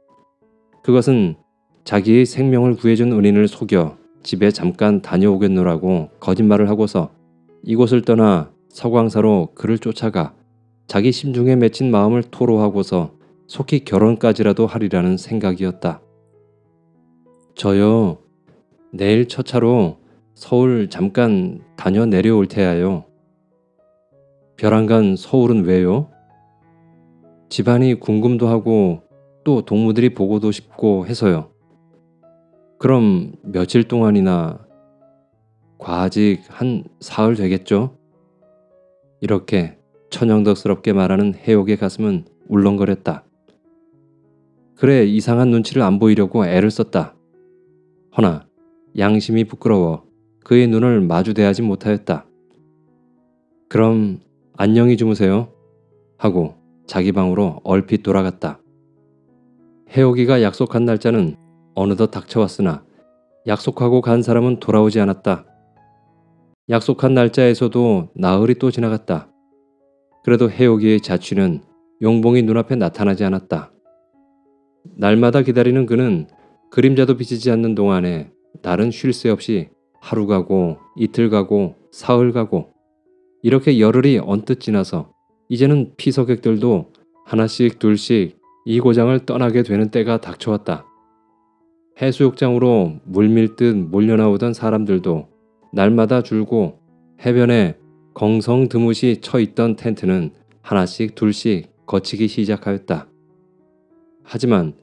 그것은 자기의 생명을 구해준 은인을 속여 집에 잠깐 다녀오겠노라고 거짓말을 하고서 이곳을 떠나 서광사로 그를 쫓아가 자기 심중에 맺힌 마음을 토로하고서 속히 결혼까지라도 하리라는 생각이었다. 저요, 내일 첫 차로 서울 잠깐 다녀 내려올 테야요. 벼랑간 서울은 왜요? 집안이 궁금도 하고 또 동무들이 보고도 싶고 해서요. 그럼 며칠 동안이나 과직 한 사흘 되겠죠? 이렇게 천연덕스럽게 말하는 해옥의 가슴은 울렁거렸다. 그래 이상한 눈치를 안 보이려고 애를 썼다. 허나 양심이 부끄러워 그의 눈을 마주대하지 못하였다. 그럼 안녕히 주무세요. 하고 자기 방으로 얼핏 돌아갔다. 해오기가 약속한 날짜는 어느덧 닥쳐왔으나 약속하고 간 사람은 돌아오지 않았다. 약속한 날짜에서도 나흘이 또 지나갔다. 그래도 해오기의 자취는 용봉이 눈앞에 나타나지 않았다. 날마다 기다리는 그는 그림자도 비치지 않는 동안에 날은 쉴 새 없이 하루 가고 이틀 가고 사흘 가고 이렇게 열흘이 언뜻 지나서 이제는 피서객들도 하나씩 둘씩 이 고장을 떠나게 되는 때가 닥쳐왔다. 해수욕장으로 물밀듯 몰려나오던 사람들도 날마다 줄고 해변에 건성 드무시 쳐 있던 텐트는 하나씩 둘씩 거치기 시작하였다. 하지만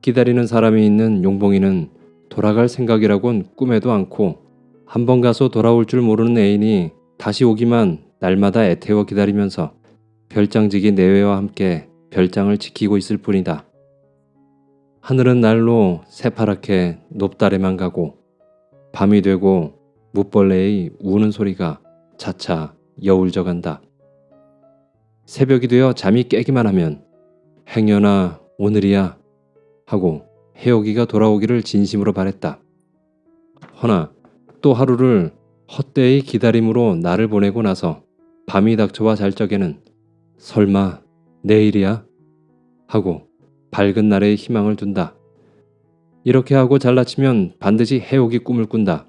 기다리는 사람이 있는 용봉이는 돌아갈 생각이라곤 꿈에도 않고 한 번 가서 돌아올 줄 모르는 애인이 다시 오기만 날마다 애태워 기다리면서 별장지기 내외와 함께 별장을 지키고 있을 뿐이다. 하늘은 날로 새파랗게 높다래만 가고 밤이 되고 무벌레의 우는 소리가 차차 여울져 간다. 새벽이 되어 잠이 깨기만 하면 행여나 오늘이야 하고 해오기가 돌아오기를 진심으로 바랬다. 허나 또 하루를 헛되이 기다림으로 날을 보내고 나서 밤이 닥쳐와 잘 적에는 설마 내일이야? 하고 밝은 날에 희망을 둔다. 이렇게 하고 잘라치면 반드시 해오기 꿈을 꾼다.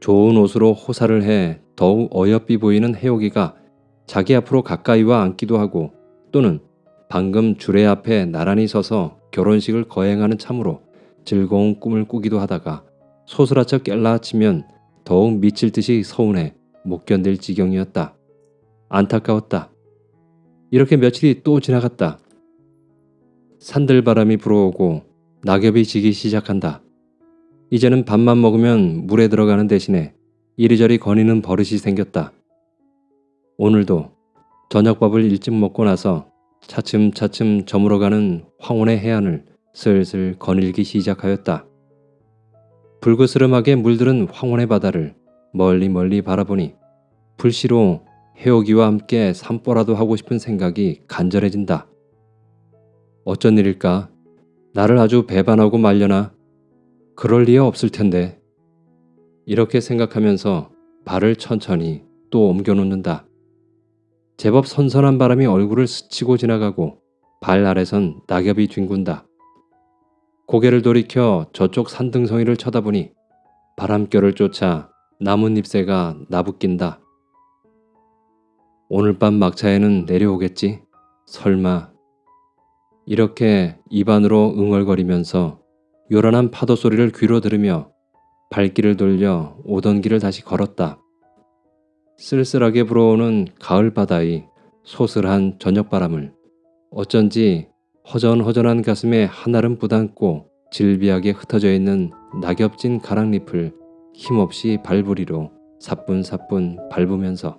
좋은 옷으로 호사를 해 더욱 어여삐 보이는 해오기가 자기 앞으로 가까이와 앉기도 하고 또는 방금 주례 앞에 나란히 서서 결혼식을 거행하는 참으로 즐거운 꿈을 꾸기도 하다가 소스라쳐 깰라 치면 더욱 미칠 듯이 서운해 못 견딜 지경이었다. 안타까웠다. 이렇게 며칠이 또 지나갔다. 산들바람이 불어오고 낙엽이 지기 시작한다. 이제는 밥만 먹으면 물에 들어가는 대신에 이리저리 거니는 버릇이 생겼다. 오늘도 저녁밥을 일찍 먹고 나서 차츰차츰 저물어가는 황혼의 해안을 슬슬 거닐기 시작하였다. 불그스름하게 물들은 황혼의 바다를 멀리 멀리 바라보니 불시로 해오기와 함께 산보라도 하고 싶은 생각이 간절해진다. 어쩐 일일까? 나를 아주 배반하고 말려나? 그럴 리야 없을 텐데. 이렇게 생각하면서 발을 천천히 또 옮겨놓는다. 제법 선선한 바람이 얼굴을 스치고 지나가고 발 아래선 낙엽이 뒹군다. 고개를 돌이켜 저쪽 산등성이를 쳐다보니 바람결을 쫓아 나뭇잎새가 나부낀다. 오늘 밤 막차에는 내려오겠지? 설마. 이렇게 입안으로 응얼거리면서 요란한 파도 소리를 귀로 들으며 발길을 돌려 오던 길을 다시 걸었다. 쓸쓸하게 불어오는 가을 바다의 소슬한 저녁바람을 어쩐지 허전허전한 가슴에 한알은 부담고 질비하게 흩어져 있는 낙엽진 가랑잎을 힘없이 발부리로 사뿐사뿐 밟으면서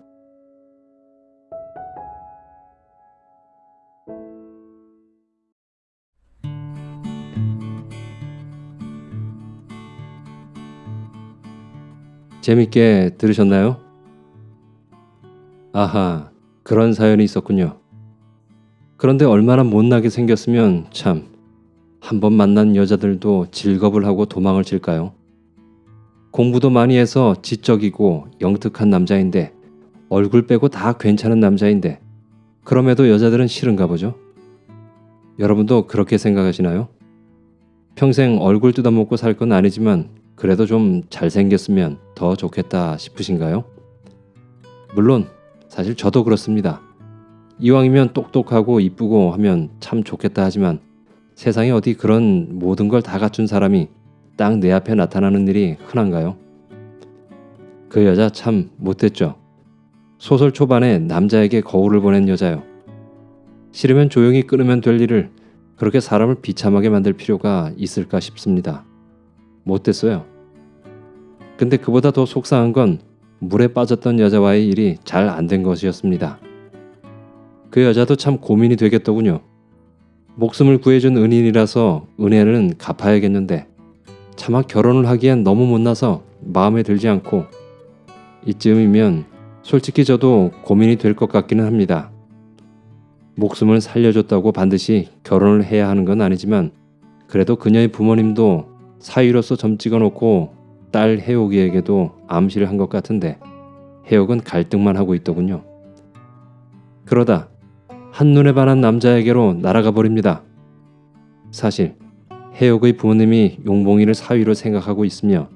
재밌게 들으셨나요? 아하, 그런 사연이 있었군요. 그런데 얼마나 못나게 생겼으면 참, 한 번 만난 여자들도 질겁을 하고 도망을 칠까요? 공부도 많이 해서 지적이고 영특한 남자인데, 얼굴 빼고 다 괜찮은 남자인데, 그럼에도 여자들은 싫은가 보죠? 여러분도 그렇게 생각하시나요? 평생 얼굴 뜯어먹고 살 건 아니지만, 그래도 좀 잘생겼으면 더 좋겠다 싶으신가요? 물론 사실 저도 그렇습니다. 이왕이면 똑똑하고 이쁘고 하면 참 좋겠다 하지만 세상에 어디 그런 모든 걸 다 갖춘 사람이 딱 내 앞에 나타나는 일이 흔한가요? 그 여자 참 못됐죠. 소설 초반에 남자에게 거울을 보낸 여자요. 싫으면 조용히 끊으면 될 일을 그렇게 사람을 비참하게 만들 필요가 있을까 싶습니다. 못됐어요. 근데 그보다 더 속상한 건 물에 빠졌던 여자와의 일이 잘 안 된 것이었습니다. 그 여자도 참 고민이 되겠더군요. 목숨을 구해준 은인이라서 은혜는 갚아야겠는데 차마 결혼을 하기엔 너무 못나서 마음에 들지 않고 이쯤이면 솔직히 저도 고민이 될 것 같기는 합니다. 목숨을 살려줬다고 반드시 결혼을 해야 하는 건 아니지만 그래도 그녀의 부모님도 사위로서 점 찍어놓고 딸 해옥이에게도 암시를 한 것 같은데 해옥은 갈등만 하고 있더군요. 그러다 한눈에 반한 남자에게로 날아가 버립니다. 사실 해옥의 부모님이 용봉이를 사위로 생각하고 있으며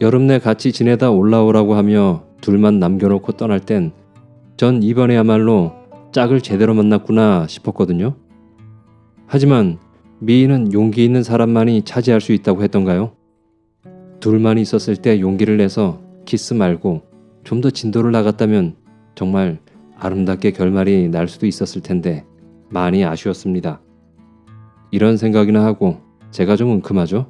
여름 내 같이 지내다 올라오라고 하며 둘만 남겨놓고 떠날 땐 전 이번에야말로 짝을 제대로 만났구나 싶었거든요. 하지만 미인은 용기 있는 사람만이 차지할 수 있다고 했던가요? 둘만 있었을 때 용기를 내서 키스 말고 좀 더 진도를 나갔다면 정말 아름답게 결말이 날 수도 있었을 텐데 많이 아쉬웠습니다. 이런 생각이나 하고 제가 좀 은큼하죠?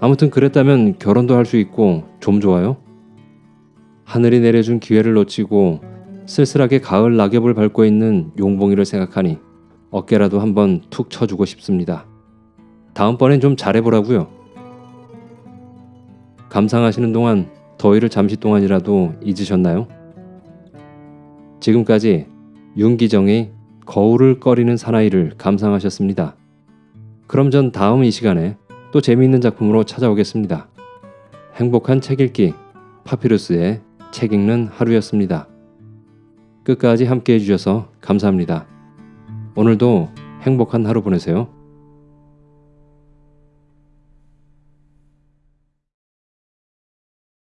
아무튼 그랬다면 결혼도 할 수 있고 좀 좋아요? 하늘이 내려준 기회를 놓치고 쓸쓸하게 가을 낙엽을 밟고 있는 용봉이를 생각하니 어깨라도 한번 툭 쳐주고 싶습니다. 다음번엔 좀 잘해보라고요. 감상하시는 동안 더위를 잠시 동안이라도 잊으셨나요? 지금까지 윤기정의 거울을 꺼리는 사나이를 감상하셨습니다. 그럼 전 다음 이 시간에 또 재미있는 작품으로 찾아오겠습니다. 행복한 책 읽기 파피루스의 책 읽는 하루였습니다. 끝까지 함께 해주셔서 감사합니다. 오늘도 행복한 하루 보내세요.